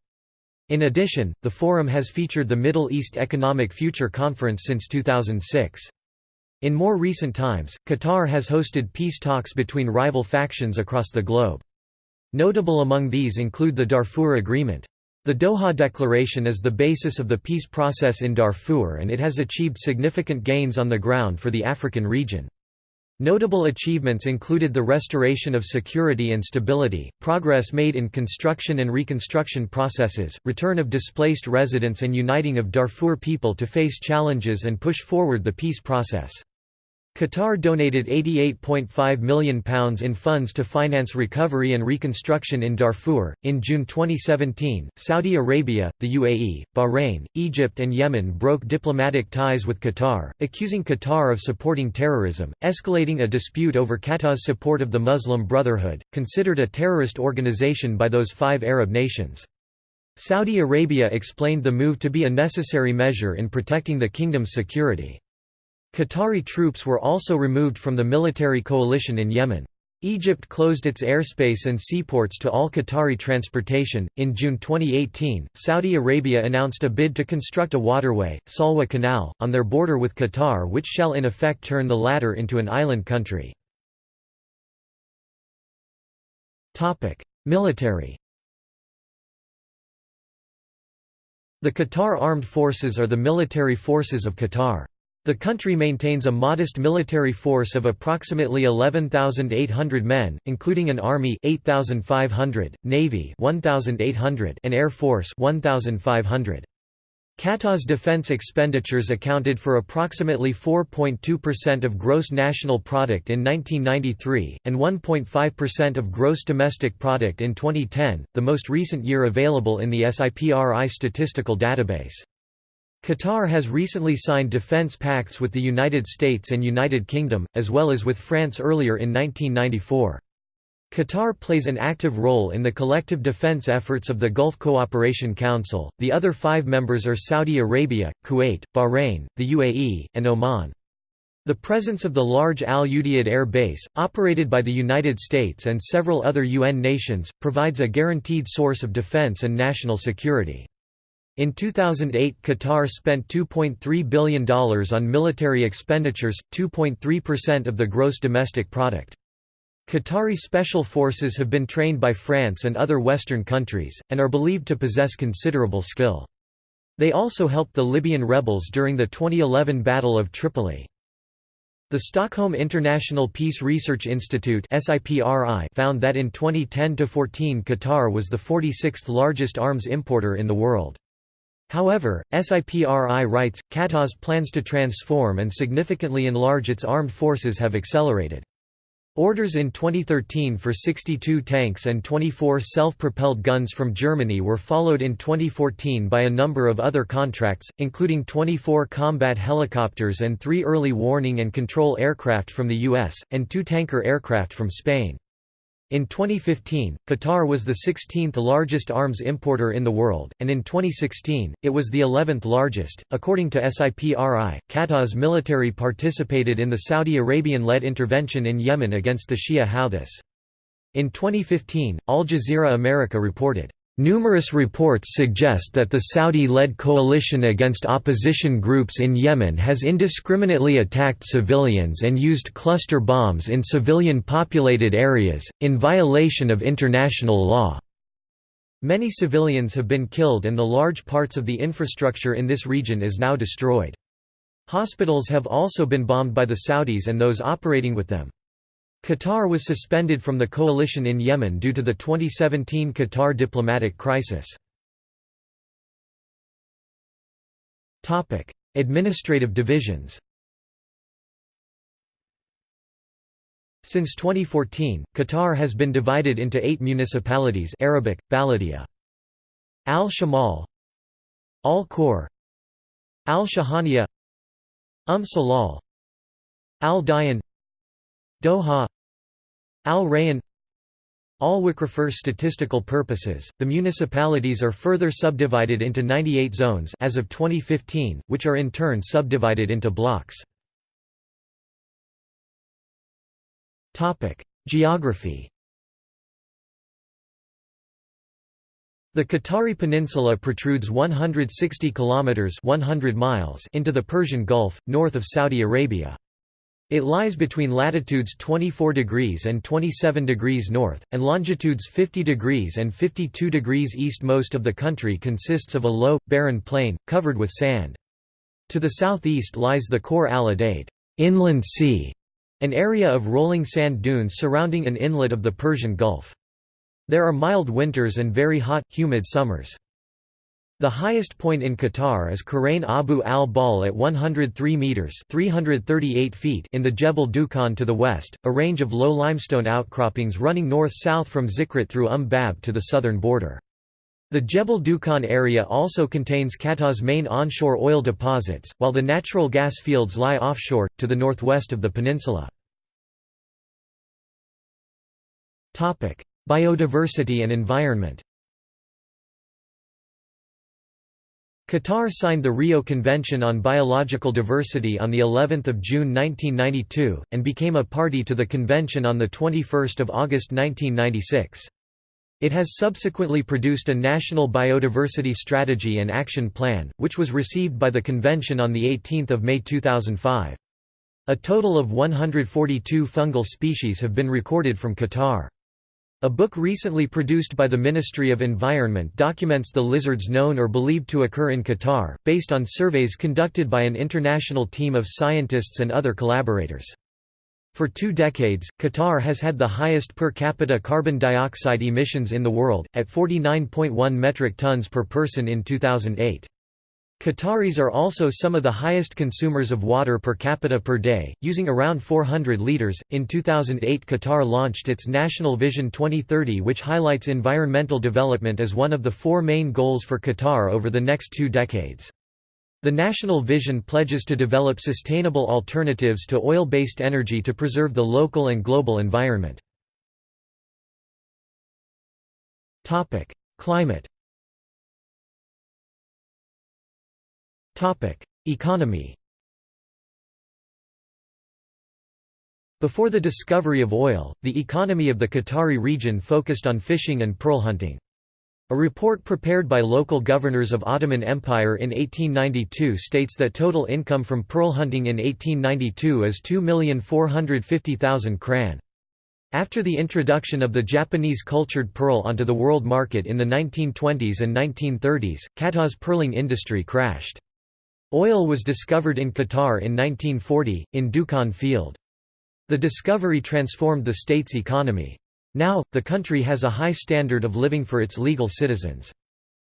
In addition, the forum has featured the Middle East Economic Future Conference since 2006. In more recent times, Qatar has hosted peace talks between rival factions across the globe. Notable among these include the Darfur Agreement. The Doha Declaration is the basis of the peace process in Darfur and it has achieved significant gains on the ground for the African region. Notable achievements included the restoration of security and stability, progress made in construction and reconstruction processes, return of displaced residents and uniting of Darfur people to face challenges and push forward the peace process. Qatar donated £88.5 million in funds to finance recovery and reconstruction in Darfur. In June 2017, Saudi Arabia, the UAE, Bahrain, Egypt, and Yemen broke diplomatic ties with Qatar, accusing Qatar of supporting terrorism, escalating a dispute over Qatar's support of the Muslim Brotherhood, considered a terrorist organization by those five Arab nations. Saudi Arabia explained the move to be a necessary measure in protecting the kingdom's security. Qatari troops were also removed from the military coalition in Yemen. Egypt closed its airspace and seaports to all Qatari transportation. In June 2018, Saudi Arabia announced a bid to construct a waterway, Salwa Canal, on their border with Qatar, which shall in effect turn the latter into an island country. Topic: Military. The Qatar Armed Forces are the military forces of Qatar. The country maintains a modest military force of approximately 11,800 men, including an army 8,500, navy 1,800 and air force 1,500. Qatar's defense expenditures accounted for approximately 4.2% of gross national product in 1993, and 1.5% of gross domestic product in 2010, the most recent year available in the SIPRI statistical database. Qatar has recently signed defense pacts with the United States and United Kingdom, as well as with France earlier in 1994. Qatar plays an active role in the collective defense efforts of the Gulf Cooperation Council. The other five members are Saudi Arabia, Kuwait, Bahrain, the UAE, and Oman. The presence of the large Al Udeid Air Base, operated by the United States and several other UN nations, provides a guaranteed source of defense and national security. In 2008 Qatar spent $2.3 billion on military expenditures, 2.3% of the gross domestic product. Qatari special forces have been trained by France and other Western countries, and are believed to possess considerable skill. They also helped the Libyan rebels during the 2011 Battle of Tripoli. The Stockholm International Peace Research Institute found that in 2010–14 Qatar was the 46th largest arms importer in the world. However, SIPRI writes, Qatar's plans to transform and significantly enlarge its armed forces have accelerated. Orders in 2013 for 62 tanks and 24 self-propelled guns from Germany were followed in 2014 by a number of other contracts, including 24 combat helicopters and three early warning and control aircraft from the US, and two tanker aircraft from Spain. In 2015, Qatar was the 16th largest arms importer in the world, and in 2016, it was the 11th largest. According to SIPRI, Qatar's military participated in the Saudi Arabian led intervention in Yemen against the Shia Houthis. In 2015, Al Jazeera America reported, Numerous reports suggest that the Saudi-led coalition against opposition groups in Yemen has indiscriminately attacked civilians and used cluster bombs in civilian-populated areas, in violation of international law. Many civilians have been killed and the large parts of the infrastructure in this region is now destroyed. Hospitals have also been bombed by the Saudis and those operating with them. Qatar was suspended from the coalition in Yemen due to the 2017 Qatar diplomatic crisis. Administrative divisions Since 2014, Qatar has been divided into eight municipalities Arabic, Baladia. Al-Shamal Al-Khor Al-Shahaniya Um Salal Al-Dayan Doha Al Rayyan Al-Waqf for statistical purposes, the municipalities are further subdivided into 98 zones as of 2015, which are in turn subdivided into blocks. Geography The Qatari Peninsula protrudes 160 kilometers 100 miles into the Persian Gulf north of Saudi Arabia. It lies between latitudes 24 degrees and 27 degrees north, and longitudes 50 degrees and 52 degrees east. Most of the country consists of a low, barren plain, covered with sand. To the southeast lies the Khor al-Udeid inland sea, an area of rolling sand dunes surrounding an inlet of the Persian Gulf. There are mild winters and very hot, humid summers. The highest point in Qatar is Qurayn Abu al-Bawl at 103 metres 338 feet in the Jebel Dukhan to the west, a range of low limestone outcroppings running north-south from Zikrit through Umm Bab to the southern border. The Jebel Dukhan area also contains Qatar's main onshore oil deposits, while the natural gas fields lie offshore, to the northwest of the peninsula. Biodiversity and environment Qatar signed the Rio Convention on Biological Diversity on the 11th of June 1992 and became a party to the convention on the 21st of August 1996. It has subsequently produced a national biodiversity strategy and action plan, which was received by the convention on the 18th of May 2005. A total of 142 fungal species have been recorded from Qatar. A book recently produced by the Ministry of Environment documents the lizards known or believed to occur in Qatar, based on surveys conducted by an international team of scientists and other collaborators. For two decades, Qatar has had the highest per capita carbon dioxide emissions in the world, at 49.1 metric tons per person in 2008. Qataris are also some of the highest consumers of water per capita per day, using around 400 liters. In 2008, Qatar launched its National Vision 2030, which highlights environmental development as one of the four main goals for Qatar over the next two decades. The National Vision pledges to develop sustainable alternatives to oil based energy to preserve the local and global environment. Climate Economy Before the discovery of oil, the economy of the Qatari region focused on fishing and pearl hunting. A report prepared by local governors of Ottoman Empire in 1892 states that total income from pearl hunting in 1892 is 2,450,000 kran. After the introduction of the Japanese cultured pearl onto the world market in the 1920s and 1930s, Qatar's pearling industry crashed. Oil was discovered in Qatar in 1940, in Dukhan Field. The discovery transformed the state's economy. Now, the country has a high standard of living for its legal citizens.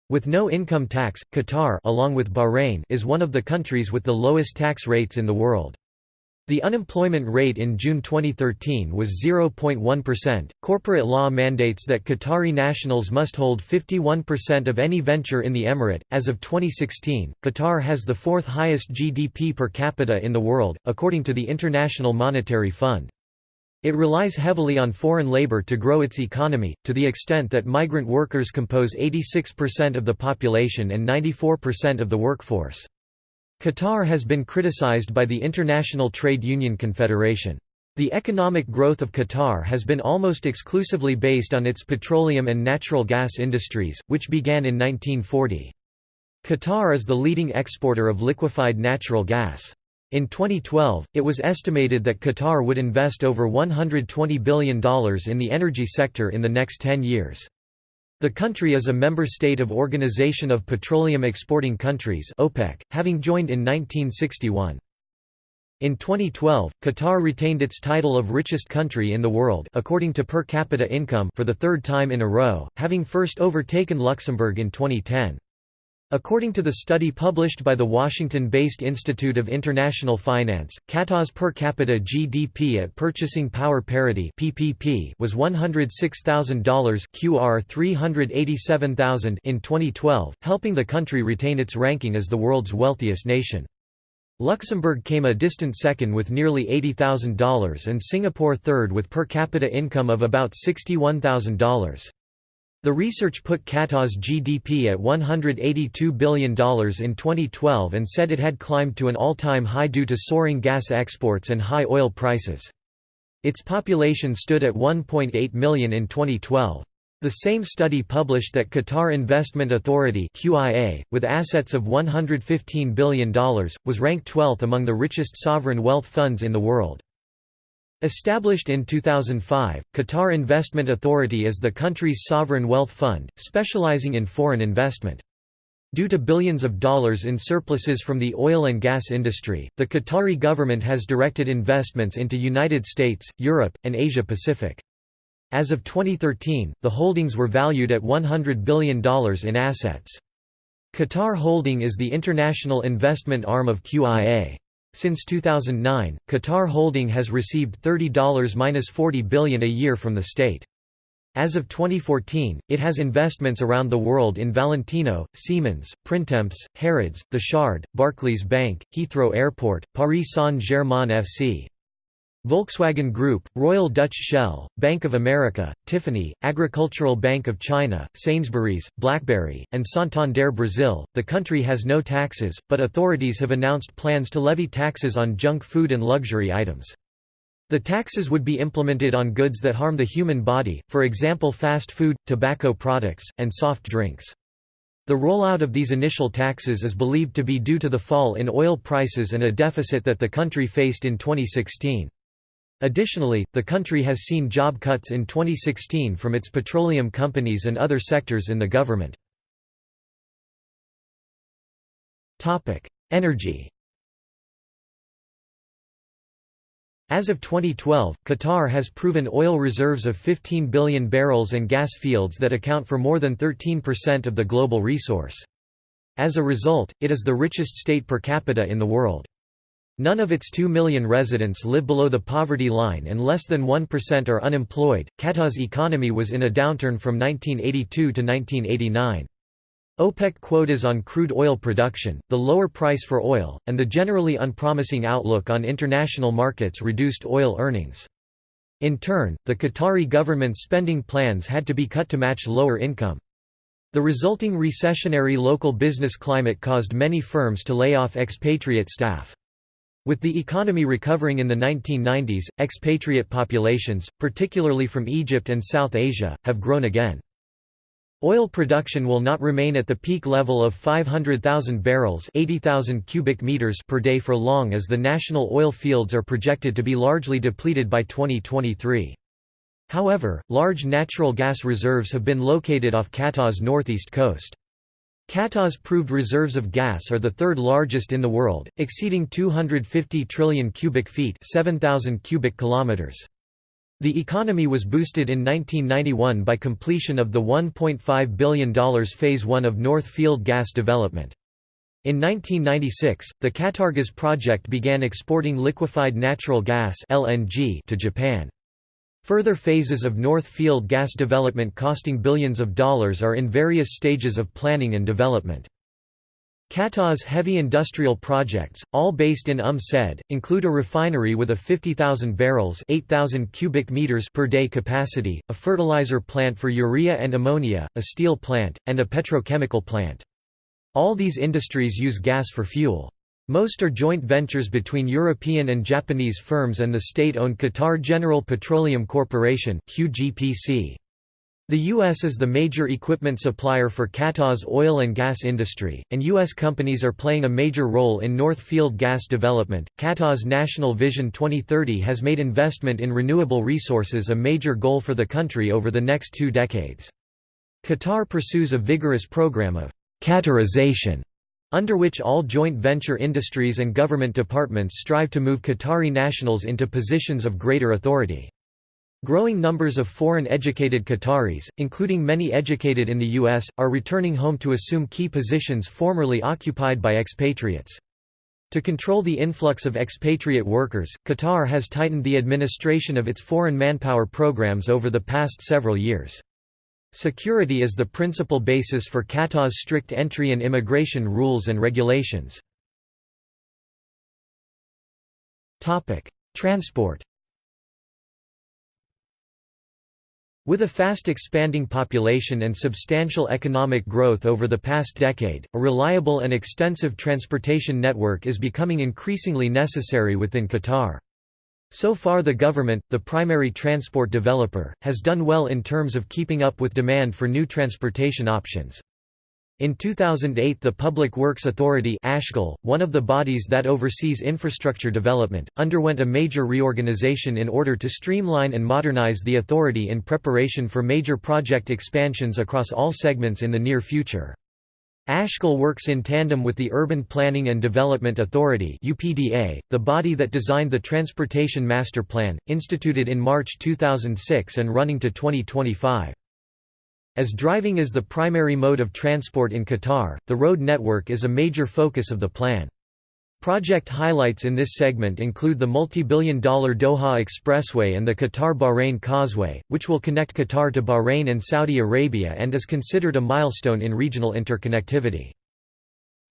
With no income tax, Qatar along with Bahrain is one of the countries with the lowest tax rates in the world. The unemployment rate in June 2013 was 0.1%. Corporate law mandates that Qatari nationals must hold 51% of any venture in the emirate. As of 2016, Qatar has the fourth highest GDP per capita in the world, according to the International Monetary Fund. It relies heavily on foreign labor to grow its economy, to the extent that migrant workers compose 86% of the population and 94% of the workforce. Qatar has been criticized by the International Trade Union Confederation. The economic growth of Qatar has been almost exclusively based on its petroleum and natural gas industries, which began in 1940. Qatar is the leading exporter of liquefied natural gas. In 2012, it was estimated that Qatar would invest over $120 billion in the energy sector in the next 10 years. The country is a member state of Organization of Petroleum Exporting Countries OPEC, having joined in 1961. In 2012, Qatar retained its title of richest country in the world according to per capita income for the third time in a row, having first overtaken Luxembourg in 2010. According to the study published by the Washington-based Institute of International Finance, Qatar's per capita GDP at purchasing power parity (PPP) was $106,000 (QR 387,000) in 2012, helping the country retain its ranking as the world's wealthiest nation. Luxembourg came a distant second with nearly $80,000 and Singapore third with per capita income of about $61,000. The research put Qatar's GDP at $182 billion in 2012 and said it had climbed to an all-time high due to soaring gas exports and high oil prices. Its population stood at 1.8 million in 2012. The same study published that Qatar Investment Authority QIA, with assets of $115 billion, was ranked 12th among the richest sovereign wealth funds in the world. Established in 2005, Qatar Investment Authority is the country's sovereign wealth fund, specializing in foreign investment. Due to billions of dollars in surpluses from the oil and gas industry, the Qatari government has directed investments into United States, Europe, and Asia Pacific. As of 2013, the holdings were valued at $100 billion in assets. Qatar Holding is the international investment arm of QIA. Since 2009, Qatar Holding has received $30–40 billion a year from the state. As of 2014, it has investments around the world in Valentino, Siemens, Printemps, Harrods, The Shard, Barclays Bank, Heathrow Airport, Paris Saint-Germain FC. Volkswagen Group, Royal Dutch Shell, Bank of America, Tiffany, Agricultural Bank of China, Sainsbury's, BlackBerry, and Santander Brazil. The country has no taxes, but authorities have announced plans to levy taxes on junk food and luxury items. The taxes would be implemented on goods that harm the human body, for example fast food, tobacco products, and soft drinks. The rollout of these initial taxes is believed to be due to the fall in oil prices and a deficit that the country faced in 2016. Additionally, the country has seen job cuts in 2016 from its petroleum companies and other sectors in the government. Energy As of 2012, Qatar has proven oil reserves of 15 billion barrels and gas fields that account for more than 13% of the global resource. As a result, it is the richest state per capita in the world. None of its 2 million residents live below the poverty line and less than 1% are unemployed. Qatar's economy was in a downturn from 1982 to 1989. OPEC quotas on crude oil production, the lower price for oil, and the generally unpromising outlook on international markets reduced oil earnings. In turn, the Qatari government's spending plans had to be cut to match lower income. The resulting recessionary local business climate caused many firms to lay off expatriate staff. With the economy recovering in the 1990s, expatriate populations, particularly from Egypt and South Asia, have grown again. Oil production will not remain at the peak level of 500,000 barrels 80,000 cubic meters per day for long as the national oil fields are projected to be largely depleted by 2023. However, large natural gas reserves have been located off Qatar's northeast coast. Qatar's proved reserves of gas are the third largest in the world, exceeding 250 trillion cubic feet 7,000 cubic kilometers. The economy was boosted in 1991 by completion of the $1.5 billion Phase 1 of North Field gas development. In 1996, the Qatargas project began exporting liquefied natural gas (LNG) to Japan. Further phases of North Field gas development costing billions of dollars are in various stages of planning and development. Qatar's heavy industrial projects, all based in Umm Said, include a refinery with a 50,000 barrels 8,000 cubic meters per day capacity, a fertilizer plant for urea and ammonia, a steel plant, and a petrochemical plant. All these industries use gas for fuel. Most are joint ventures between European and Japanese firms and the state-owned Qatar General Petroleum Corporation The U.S. is the major equipment supplier for Qatar's oil and gas industry, and U.S. companies are playing a major role in North Field gas development. Qatar's National Vision 2030 has made investment in renewable resources a major goal for the country over the next two decades. Qatar pursues a vigorous program of Qatarization under which all joint venture industries and government departments strive to move Qatari nationals into positions of greater authority. Growing numbers of foreign-educated Qataris, including many educated in the U.S., are returning home to assume key positions formerly occupied by expatriates. To control the influx of expatriate workers, Qatar has tightened the administration of its foreign manpower programs over the past several years. Security is the principal basis for Qatar's strict entry and immigration rules and regulations. Transport With a fast expanding population and substantial economic growth over the past decade, a reliable and extensive transportation network is becoming increasingly necessary within Qatar. So far the government, the primary transport developer, has done well in terms of keeping up with demand for new transportation options. In 2008 the Public Works Authority one of the bodies that oversees infrastructure development, underwent a major reorganization in order to streamline and modernize the authority in preparation for major project expansions across all segments in the near future. Ashghal works in tandem with the Urban Planning and Development Authority UPDA, the body that designed the Transportation Master Plan, instituted in March 2006 and running to 2025. As driving is the primary mode of transport in Qatar, the road network is a major focus of the plan. Project highlights in this segment include the multi-billion dollar Doha Expressway and the Qatar-Bahrain Causeway, which will connect Qatar to Bahrain and Saudi Arabia and is considered a milestone in regional interconnectivity.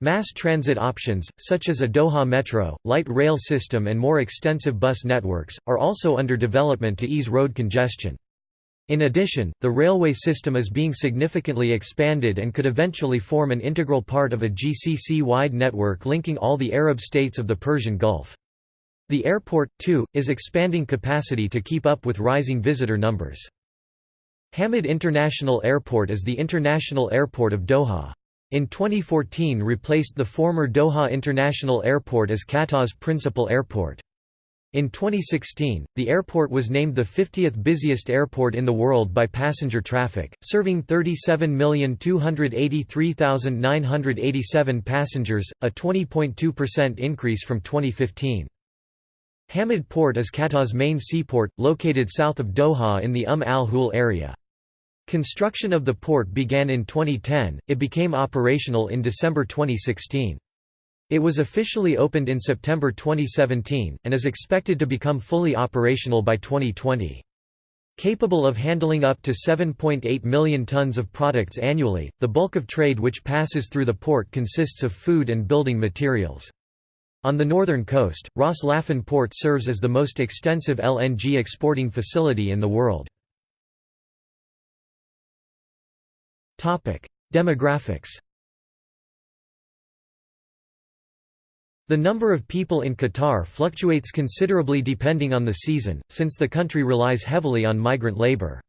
Mass transit options, such as a Doha metro, light rail system and more extensive bus networks, are also under development to ease road congestion. In addition, the railway system is being significantly expanded and could eventually form an integral part of a GCC-wide network linking all the Arab states of the Persian Gulf. The airport, too, is expanding capacity to keep up with rising visitor numbers. Hamad International Airport is the international airport of Doha. In 2014 replaced the former Doha International Airport as Qatar's principal airport. In 2016, the airport was named the 50th busiest airport in the world by passenger traffic, serving 37,283,987 passengers, a 20.2% increase from 2015. Hamad Port is Qatar's main seaport, located south of Doha in the Umm al-Hul area. Construction of the port began in 2010, it became operational in December 2016. It was officially opened in September 2017, and is expected to become fully operational by 2020. Capable of handling up to 7.8 million tons of products annually, the bulk of trade which passes through the port consists of food and building materials. On the northern coast, Ras Laffan Port serves as the most extensive LNG exporting facility in the world. Demographics The number of people in Qatar fluctuates considerably depending on the season, since the country relies heavily on migrant labor.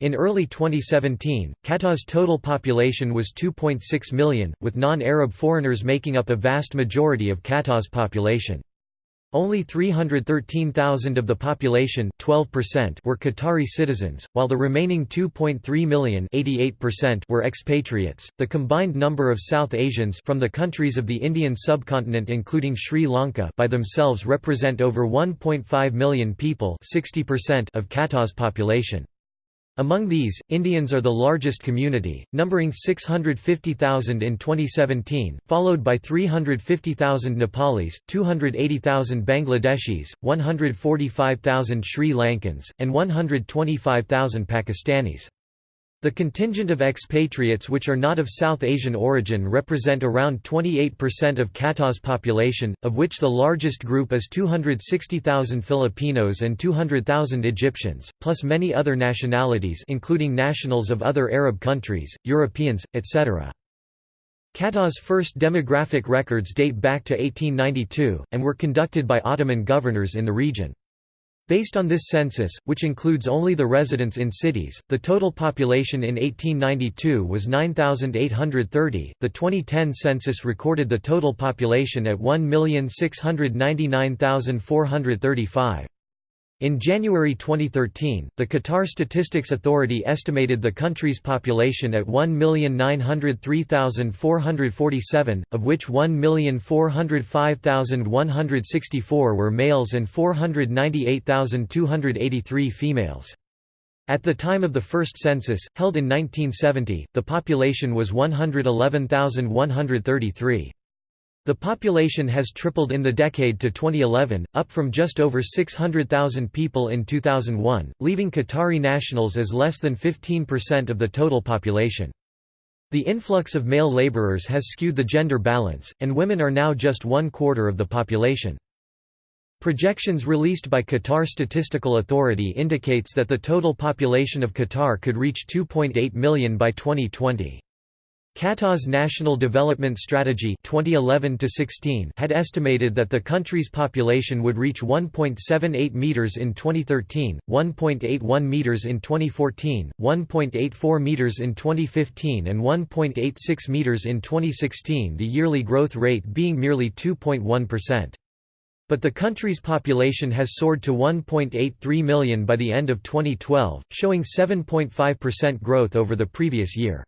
In early 2017, Qatar's total population was 2.6 million, with non-Arab foreigners making up a vast majority of Qatar's population. Only 313,000 of the population 12% were Qatari citizens, while the remaining 2.3 million were expatriates. The combined number of South Asians from the countries of the Indian subcontinent including Sri Lanka by themselves represent over 1.5 million people 60% of Qatar's population. Among these, Indians are the largest community, numbering 650,000 in 2017, followed by 350,000 Nepalis, 280,000 Bangladeshis, 145,000 Sri Lankans, and 125,000 Pakistanis. The contingent of expatriates which are not of South Asian origin represent around 28% of Qatar's population, of which the largest group is 260,000 Filipinos and 200,000 Egyptians, plus many other nationalities including nationals of other Arab countries, Europeans, etc. Qatar's first demographic records date back to 1892, and were conducted by Ottoman governors in the region. Based on this census, which includes only the residents in cities, the total population in 1892 was 9,830. The 2010 census recorded the total population at 1,699,435. In January 2013, the Qatar Statistics Authority estimated the country's population at 1,903,447, of which 1,405,164 were males and 498,283 females. At the time of the first census, held in 1970, the population was 111,133. The population has tripled in the decade to 2011, up from just over 600,000 people in 2001, leaving Qatari nationals as less than 15% of the total population. The influx of male laborers has skewed the gender balance, and women are now just one quarter of the population. Projections released by Qatar Statistical Authority indicates that the total population of Qatar could reach 2.8 million by 2020. Qatar's National Development Strategy 2011 had estimated that the country's population would reach 1.78 meters in 2013, 1.81 meters in 2014, 1.84 meters in 2015 and 1.86 meters in 2016 the yearly growth rate being merely 2.1%. But the country's population has soared to 1.83 million by the end of 2012, showing 7.5% growth over the previous year.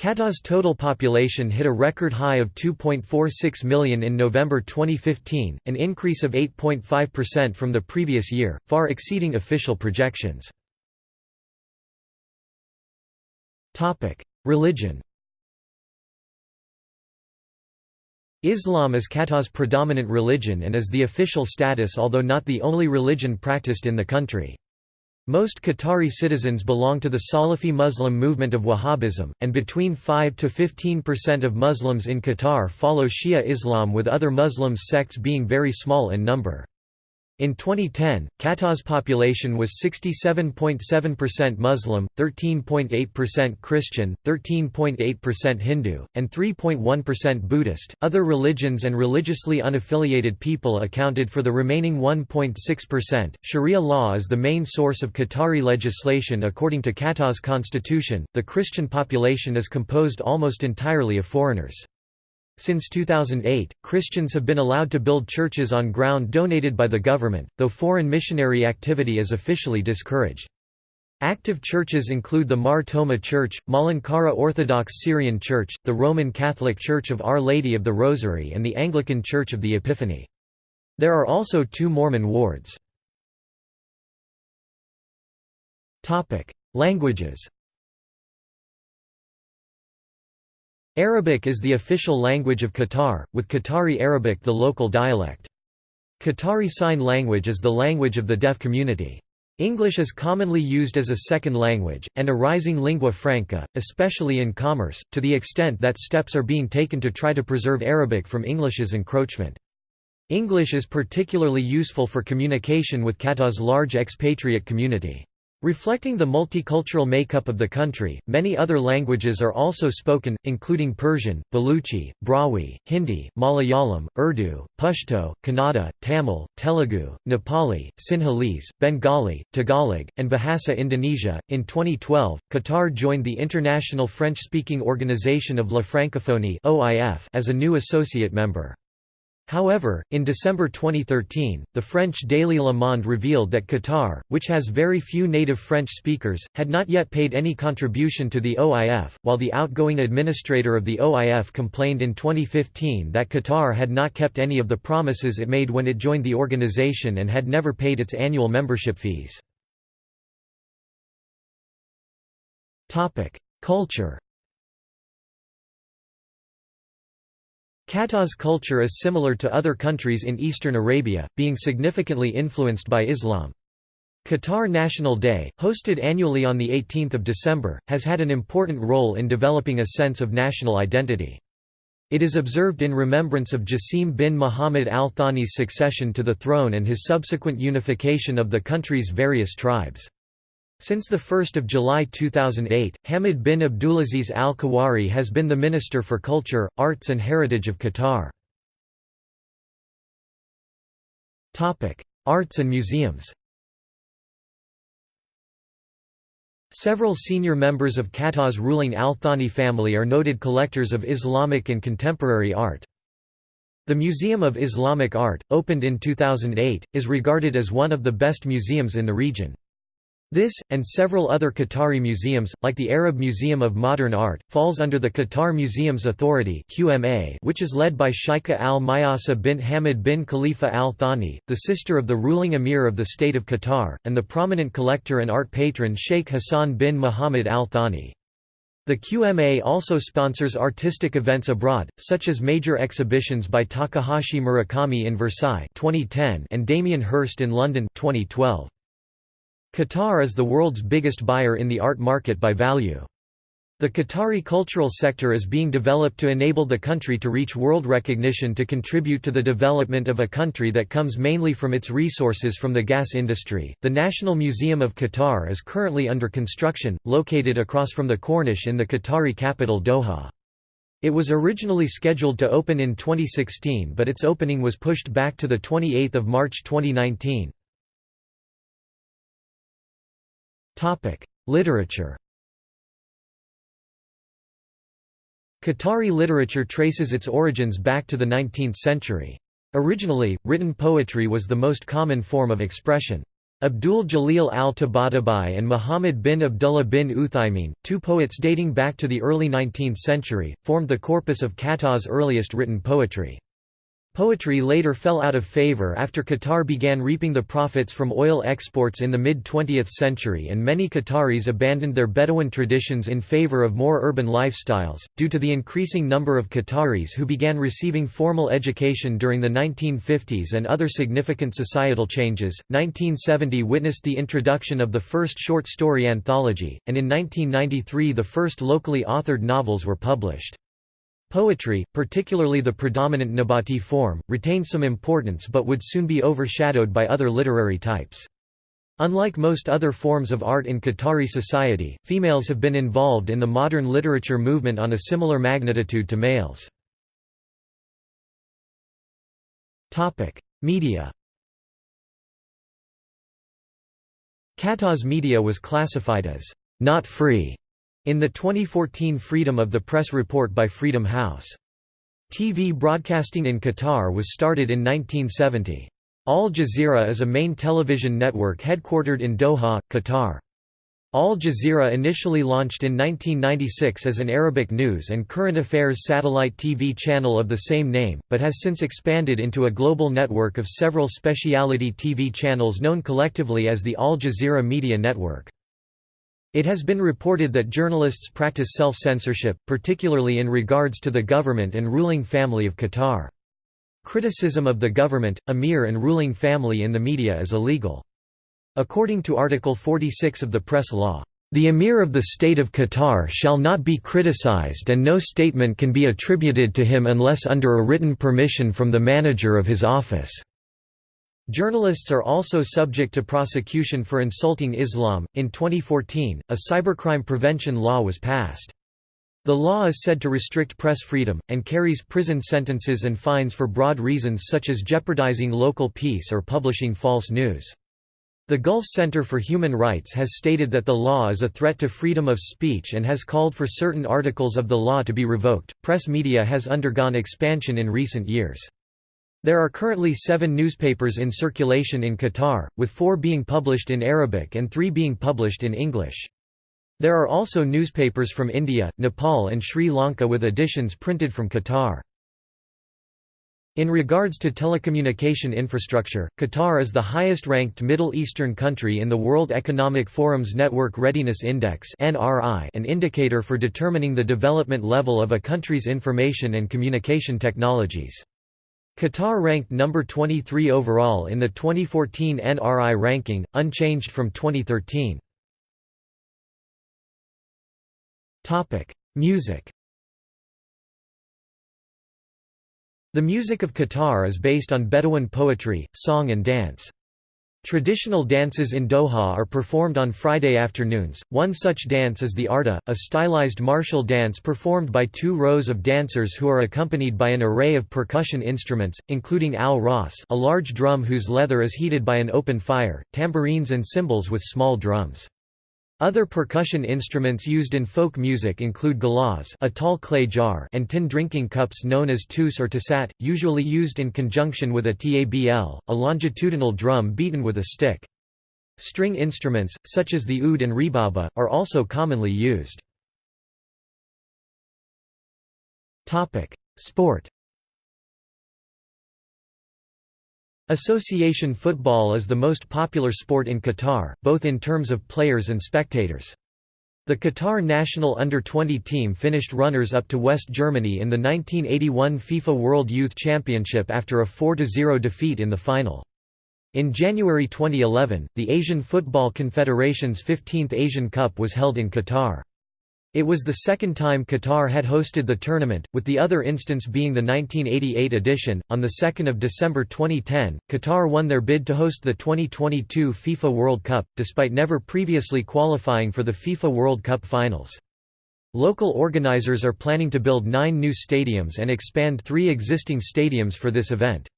Qatar's total population hit a record high of 2.46 million in November 2015, an increase of 8.5% from the previous year, far exceeding official projections. Religion Islam is Qatar's predominant religion and is the official status although not the only religion practiced in the country. Most Qatari citizens belong to the Salafi Muslim movement of Wahhabism, and between 5 to 15% of Muslims in Qatar follow Shia Islam with other Muslim sects being very small in number. In 2010, Qatar's population was 67.7% Muslim, 13.8% Christian, 13.8% Hindu, and 3.1% Buddhist. Other religions and religiously unaffiliated people accounted for the remaining 1.6%. Sharia law is the main source of Qatari legislation according to Qatar's constitution. The Christian population is composed almost entirely of foreigners. Since 2008, Christians have been allowed to build churches on ground donated by the government, though foreign missionary activity is officially discouraged. Active churches include the Mar Thoma Church, Malankara Orthodox Syrian Church, the Roman Catholic Church of Our Lady of the Rosary and the Anglican Church of the Epiphany. There are also two Mormon wards. Languages Arabic is the official language of Qatar, with Qatari Arabic the local dialect. Qatari Sign Language is the language of the deaf community. English is commonly used as a second language, and a rising lingua franca, especially in commerce, to the extent that steps are being taken to try to preserve Arabic from English's encroachment. English is particularly useful for communication with Qatar's large expatriate community. Reflecting the multicultural makeup of the country, many other languages are also spoken, including Persian, Baluchi, Brahui, Hindi, Malayalam, Urdu, Pashto, Kannada, Tamil, Telugu, Nepali, Sinhalese, Bengali, Tagalog, and Bahasa Indonesia. In 2012, Qatar joined the International French speaking Organization of La Francophonie as a new associate member. However, in December 2013, the French Daily Le Monde revealed that Qatar, which has very few native French speakers, had not yet paid any contribution to the OIF, while the outgoing administrator of the OIF complained in 2015 that Qatar had not kept any of the promises it made when it joined the organization and had never paid its annual membership fees. Culture Qatar's culture is similar to other countries in eastern Arabia, being significantly influenced by Islam. Qatar National Day, hosted annually on 18 December, has had an important role in developing a sense of national identity. It is observed in remembrance of Jassim bin Muhammad al Thani's succession to the throne and his subsequent unification of the country's various tribes. Since 1 July 2008, Hamad bin Abdulaziz Al Kuwari has been the Minister for Culture, Arts and Heritage of Qatar. Arts and museums Several senior members of Qatar's ruling Al Thani family are noted collectors of Islamic and contemporary art. The Museum of Islamic Art, opened in 2008, is regarded as one of the best museums in the region. This, and several other Qatari museums, like the Arab Museum of Modern Art, falls under the Qatar Museums Authority which is led by Sheikha al-Mayasa bint Hamad bin Khalifa al-Thani, the sister of the ruling emir of the State of Qatar, and the prominent collector and art patron Sheikh Hassan bin Muhammad al-Thani. The QMA also sponsors artistic events abroad, such as major exhibitions by Takashi Murakami in Versailles 2010 and Damien Hirst in London 2012. Qatar is the world's biggest buyer in the art market by value. The Qatari cultural sector is being developed to enable the country to reach world recognition to contribute to the development of a country that comes mainly from its resources from the gas industry. The National Museum of Qatar is currently under construction, located across from the Corniche in the Qatari capital Doha. It was originally scheduled to open in 2016 but its opening was pushed back to 28 March 2019. Literature Qatari literature traces its origins back to the 19th century. Originally, written poetry was the most common form of expression. Abdul Jalil al-Tabatabai and Muhammad bin Abdullah bin Uthaymin, two poets dating back to the early 19th century, formed the corpus of Qatar's earliest written poetry. Poetry later fell out of favor after Qatar began reaping the profits from oil exports in the mid-20th century and many Qataris abandoned their Bedouin traditions in favor of more urban lifestyles, due to the increasing number of Qataris who began receiving formal education during the 1950s and other significant societal changes. 1970 witnessed the introduction of the first short story anthology, and in 1993 the first locally authored novels were published. Poetry, particularly the predominant Nabati form, retained some importance but would soon be overshadowed by other literary types. Unlike most other forms of art in Qatari society, females have been involved in the modern literature movement on a similar magnitude to males. Media Qatar's media was classified as not free in the 2014 Freedom of the Press report by Freedom House. TV broadcasting in Qatar was started in 1970. Al Jazeera is a main television network headquartered in Doha, Qatar. Al Jazeera initially launched in 1996 as an Arabic news and current affairs satellite TV channel of the same name, but has since expanded into a global network of several speciality TV channels known collectively as the Al Jazeera Media Network. It has been reported that journalists practice self-censorship, particularly in regards to the government and ruling family of Qatar. Criticism of the government, emir and ruling family in the media is illegal. According to Article 46 of the Press Law, The Emir of the State of Qatar shall not be criticized and no statement can be attributed to him unless under a written permission from the manager of his office. Journalists are also subject to prosecution for insulting Islam. In 2014, a cybercrime prevention law was passed. The law is said to restrict press freedom, and carries prison sentences and fines for broad reasons such as jeopardizing local peace or publishing false news. The Gulf Center for Human Rights has stated that the law is a threat to freedom of speech and has called for certain articles of the law to be revoked. Press media has undergone expansion in recent years. There are currently seven newspapers in circulation in Qatar, with four being published in Arabic and three being published in English. There are also newspapers from India, Nepal and Sri Lanka with editions printed from Qatar. In regards to telecommunication infrastructure, Qatar is the highest-ranked Middle Eastern country in the World Economic Forum's Network Readiness Index an indicator for determining the development level of a country's information and communication technologies. Qatar ranked number 23 overall in the 2014 NRI ranking, unchanged from 2013. Topic: Music The music of Qatar is based on Bedouin poetry, song and dance. Traditional dances in Doha are performed on Friday afternoons. One such dance is the Arda, a stylized martial dance performed by two rows of dancers who are accompanied by an array of percussion instruments, including al ras, a large drum whose leather is heated by an open fire, tambourines and cymbals with small drums. Other percussion instruments used in folk music include galas a tall clay jar and tin drinking cups known as tus or tasat, usually used in conjunction with a tabl, a longitudinal drum beaten with a stick. String instruments, such as the oud and rebaba, are also commonly used. Sport Association football is the most popular sport in Qatar, both in terms of players and spectators. The Qatar national under-20 team finished runners-up to West Germany in the 1981 FIFA World Youth Championship after a 4–0 defeat in the final. In January 2011, the Asian Football Confederation's 15th Asian Cup was held in Qatar. It was the second time Qatar had hosted the tournament, with the other instance being the 1988 edition. On 2 December 2010, Qatar won their bid to host the 2022 FIFA World Cup, despite never previously qualifying for the FIFA World Cup finals. Local organizers are planning to build nine new stadiums and expand three existing stadiums for this event.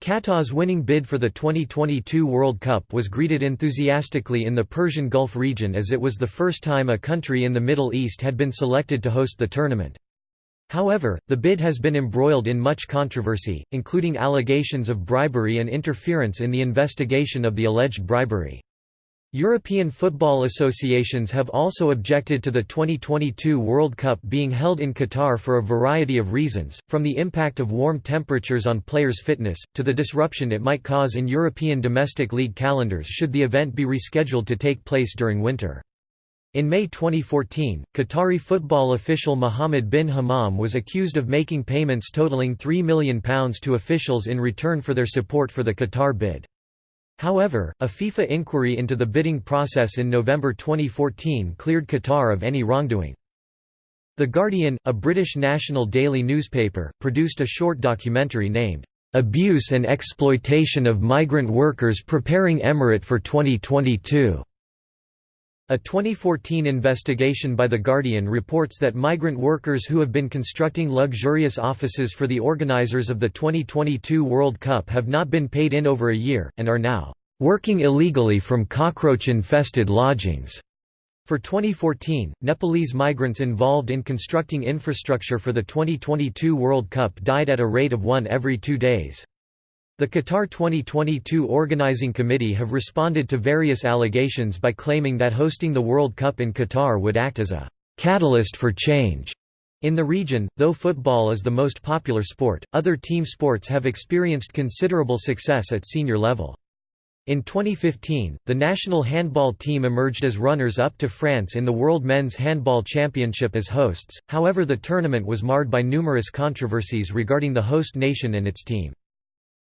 Qatar's winning bid for the 2022 World Cup was greeted enthusiastically in the Persian Gulf region as it was the first time a country in the Middle East had been selected to host the tournament. However, the bid has been embroiled in much controversy, including allegations of bribery and interference in the investigation of the alleged bribery. European football associations have also objected to the 2022 World Cup being held in Qatar for a variety of reasons, from the impact of warm temperatures on players' fitness, to the disruption it might cause in European domestic league calendars should the event be rescheduled to take place during winter. In May 2014, Qatari football official Mohammed bin Hammam was accused of making payments totaling £3 million to officials in return for their support for the Qatar bid. However, a FIFA inquiry into the bidding process in November 2014 cleared Qatar of any wrongdoing. The Guardian, a British national daily newspaper, produced a short documentary named, "'Abuse and Exploitation of Migrant Workers Preparing Emirate for 2022". A 2014 investigation by The Guardian reports that migrant workers who have been constructing luxurious offices for the organizers of the 2022 World Cup have not been paid in over a year, and are now working illegally from cockroach-infested lodgings. For 2014, Nepalese migrants involved in constructing infrastructure for the 2022 World Cup died at a rate of one every two days. The Qatar 2022 Organizing Committee have responded to various allegations by claiming that hosting the World Cup in Qatar would act as a «catalyst for change» in the region. Though football is the most popular sport, other team sports have experienced considerable success at senior level. In 2015, the national handball team emerged as runners-up to France in the World Men's Handball Championship as hosts, however the tournament was marred by numerous controversies regarding the host nation and its team.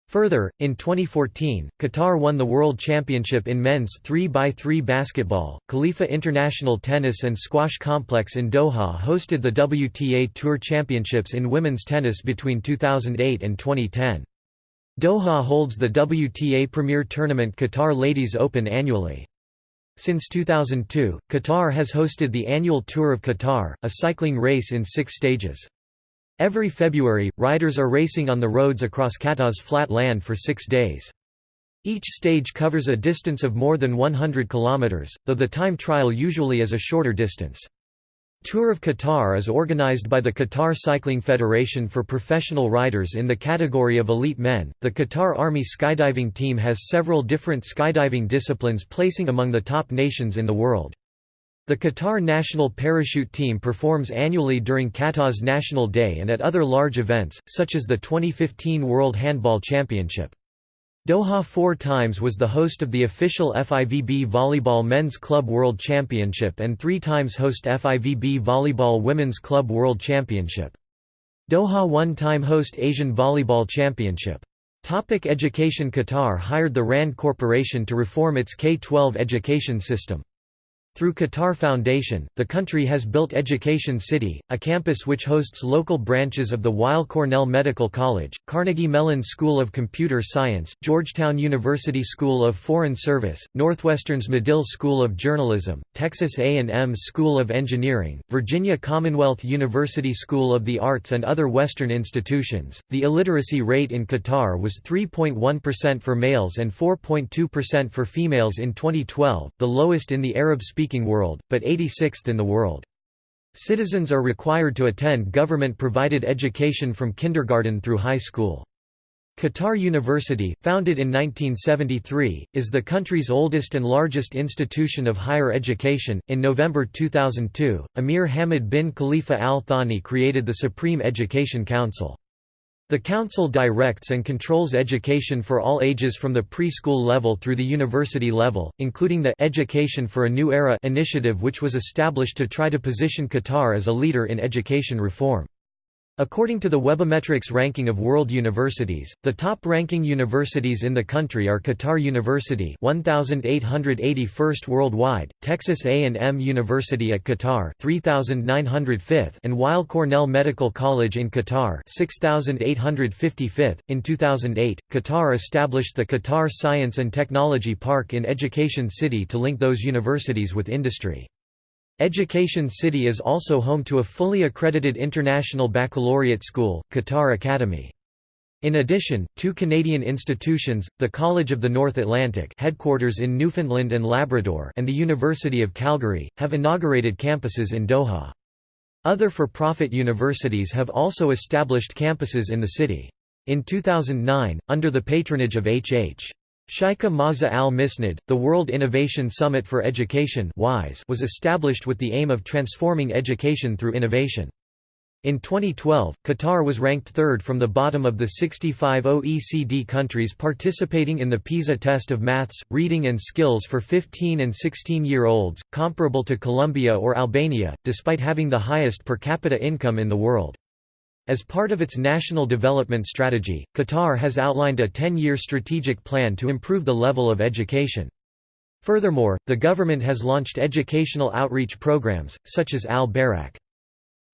Further, in 2014, Qatar won the World Championship in men's 3x3 basketball. Khalifa International Tennis and Squash Complex in Doha hosted the WTA Tour Championships in women's tennis between 2008 and 2010. Doha holds the WTA Premier Tournament Qatar Ladies Open annually. Since 2002, Qatar has hosted the annual Tour of Qatar, a cycling race in six stages. Every February, riders are racing on the roads across Qatar's flat land for six days. Each stage covers a distance of more than 100 kilometers, though the time trial usually is a shorter distance. Tour of Qatar is organized by the Qatar Cycling Federation for professional riders in the category of elite men. The Qatar Army skydiving team has several different skydiving disciplines, placing among the top nations in the world. The Qatar national parachute team performs annually during Qatar's National Day and at other large events, such as the 2015 World Handball Championship. Doha four times was the host of the official FIVB Volleyball Men's Club World Championship and three times host FIVB Volleyball Women's Club World Championship. Doha one-time host Asian Volleyball Championship. Topic education Qatar hired the RAND Corporation to reform its K-12 education system. Through Qatar Foundation, the country has built Education City, a campus which hosts local branches of the Weill Cornell Medical College, Carnegie Mellon School of Computer Science, Georgetown University School of Foreign Service, Northwestern's Medill School of Journalism, Texas A&M's School of Engineering, Virginia Commonwealth University School of the Arts and other Western institutions. The illiteracy rate in Qatar was 3.1% for males and 4.2% for females in 2012, the lowest in the Arab-speaking speaking world, but 86th in the world. Citizens are required to attend government-provided education from kindergarten through high school. Qatar University, founded in 1973, is the country's oldest and largest institution of higher education. In November 2002, Emir Hamad bin Khalifa Al Thani created the Supreme Education Council. The Council directs and controls education for all ages from the preschool level through the university level, including the Education for a New Era initiative which was established to try to position Qatar as a leader in education reform. According to the Webometrics ranking of world universities, the top-ranking universities in the country are Qatar University 1881st worldwide, Texas A&M University at Qatar 3905th and Weill Cornell Medical College in Qatar 6855th. In 2008, Qatar established the Qatar Science and Technology Park in Education City to link those universities with industry. Education City is also home to a fully accredited international baccalaureate school, Qatar Academy. In addition, two Canadian institutions, the College of the North Atlantic headquarters in Newfoundland and Labrador and the University of Calgary, have inaugurated campuses in Doha. Other for-profit universities have also established campuses in the city. In 2009, under the patronage of H.H. Shaikha Moza al Missned, the World Innovation Summit for Education was established with the aim of transforming education through innovation. In 2012, Qatar was ranked third from the bottom of the 65 OECD countries participating in the PISA test of maths, reading and skills for 15 and 16-year-olds, comparable to Colombia or Albania, despite having the highest per capita income in the world. As part of its national development strategy, Qatar has outlined a 10-year strategic plan to improve the level of education. Furthermore, the government has launched educational outreach programs, such as Al-Bairaq.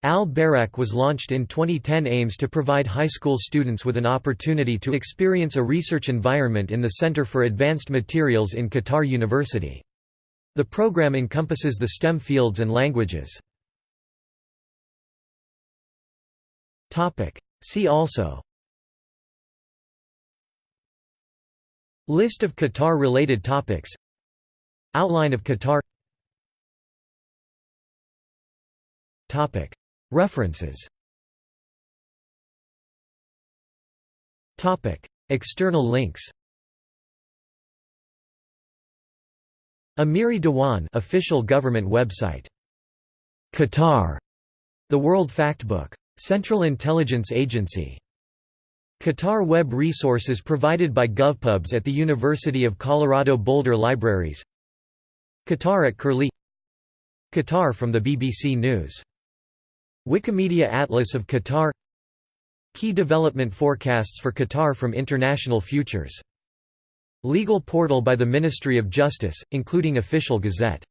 Al-Bairaq was launched in 2010 aims to provide high school students with an opportunity to experience a research environment in the Center for Advanced Materials in Qatar University. The program encompasses the STEM fields and languages. Topic. See also. List of Qatar-related topics. Outline of Qatar. Topic. References. Topic. External links. Amiri Diwan official government website. Qatar. The World Factbook Central Intelligence Agency. Qatar Web resources provided by GovPubs at the University of Colorado Boulder Libraries. Qatar at Curlie. Qatar from the BBC News. Wikimedia Atlas of Qatar. Key development forecasts for Qatar from International Futures. Legal portal by the Ministry of Justice, including official gazette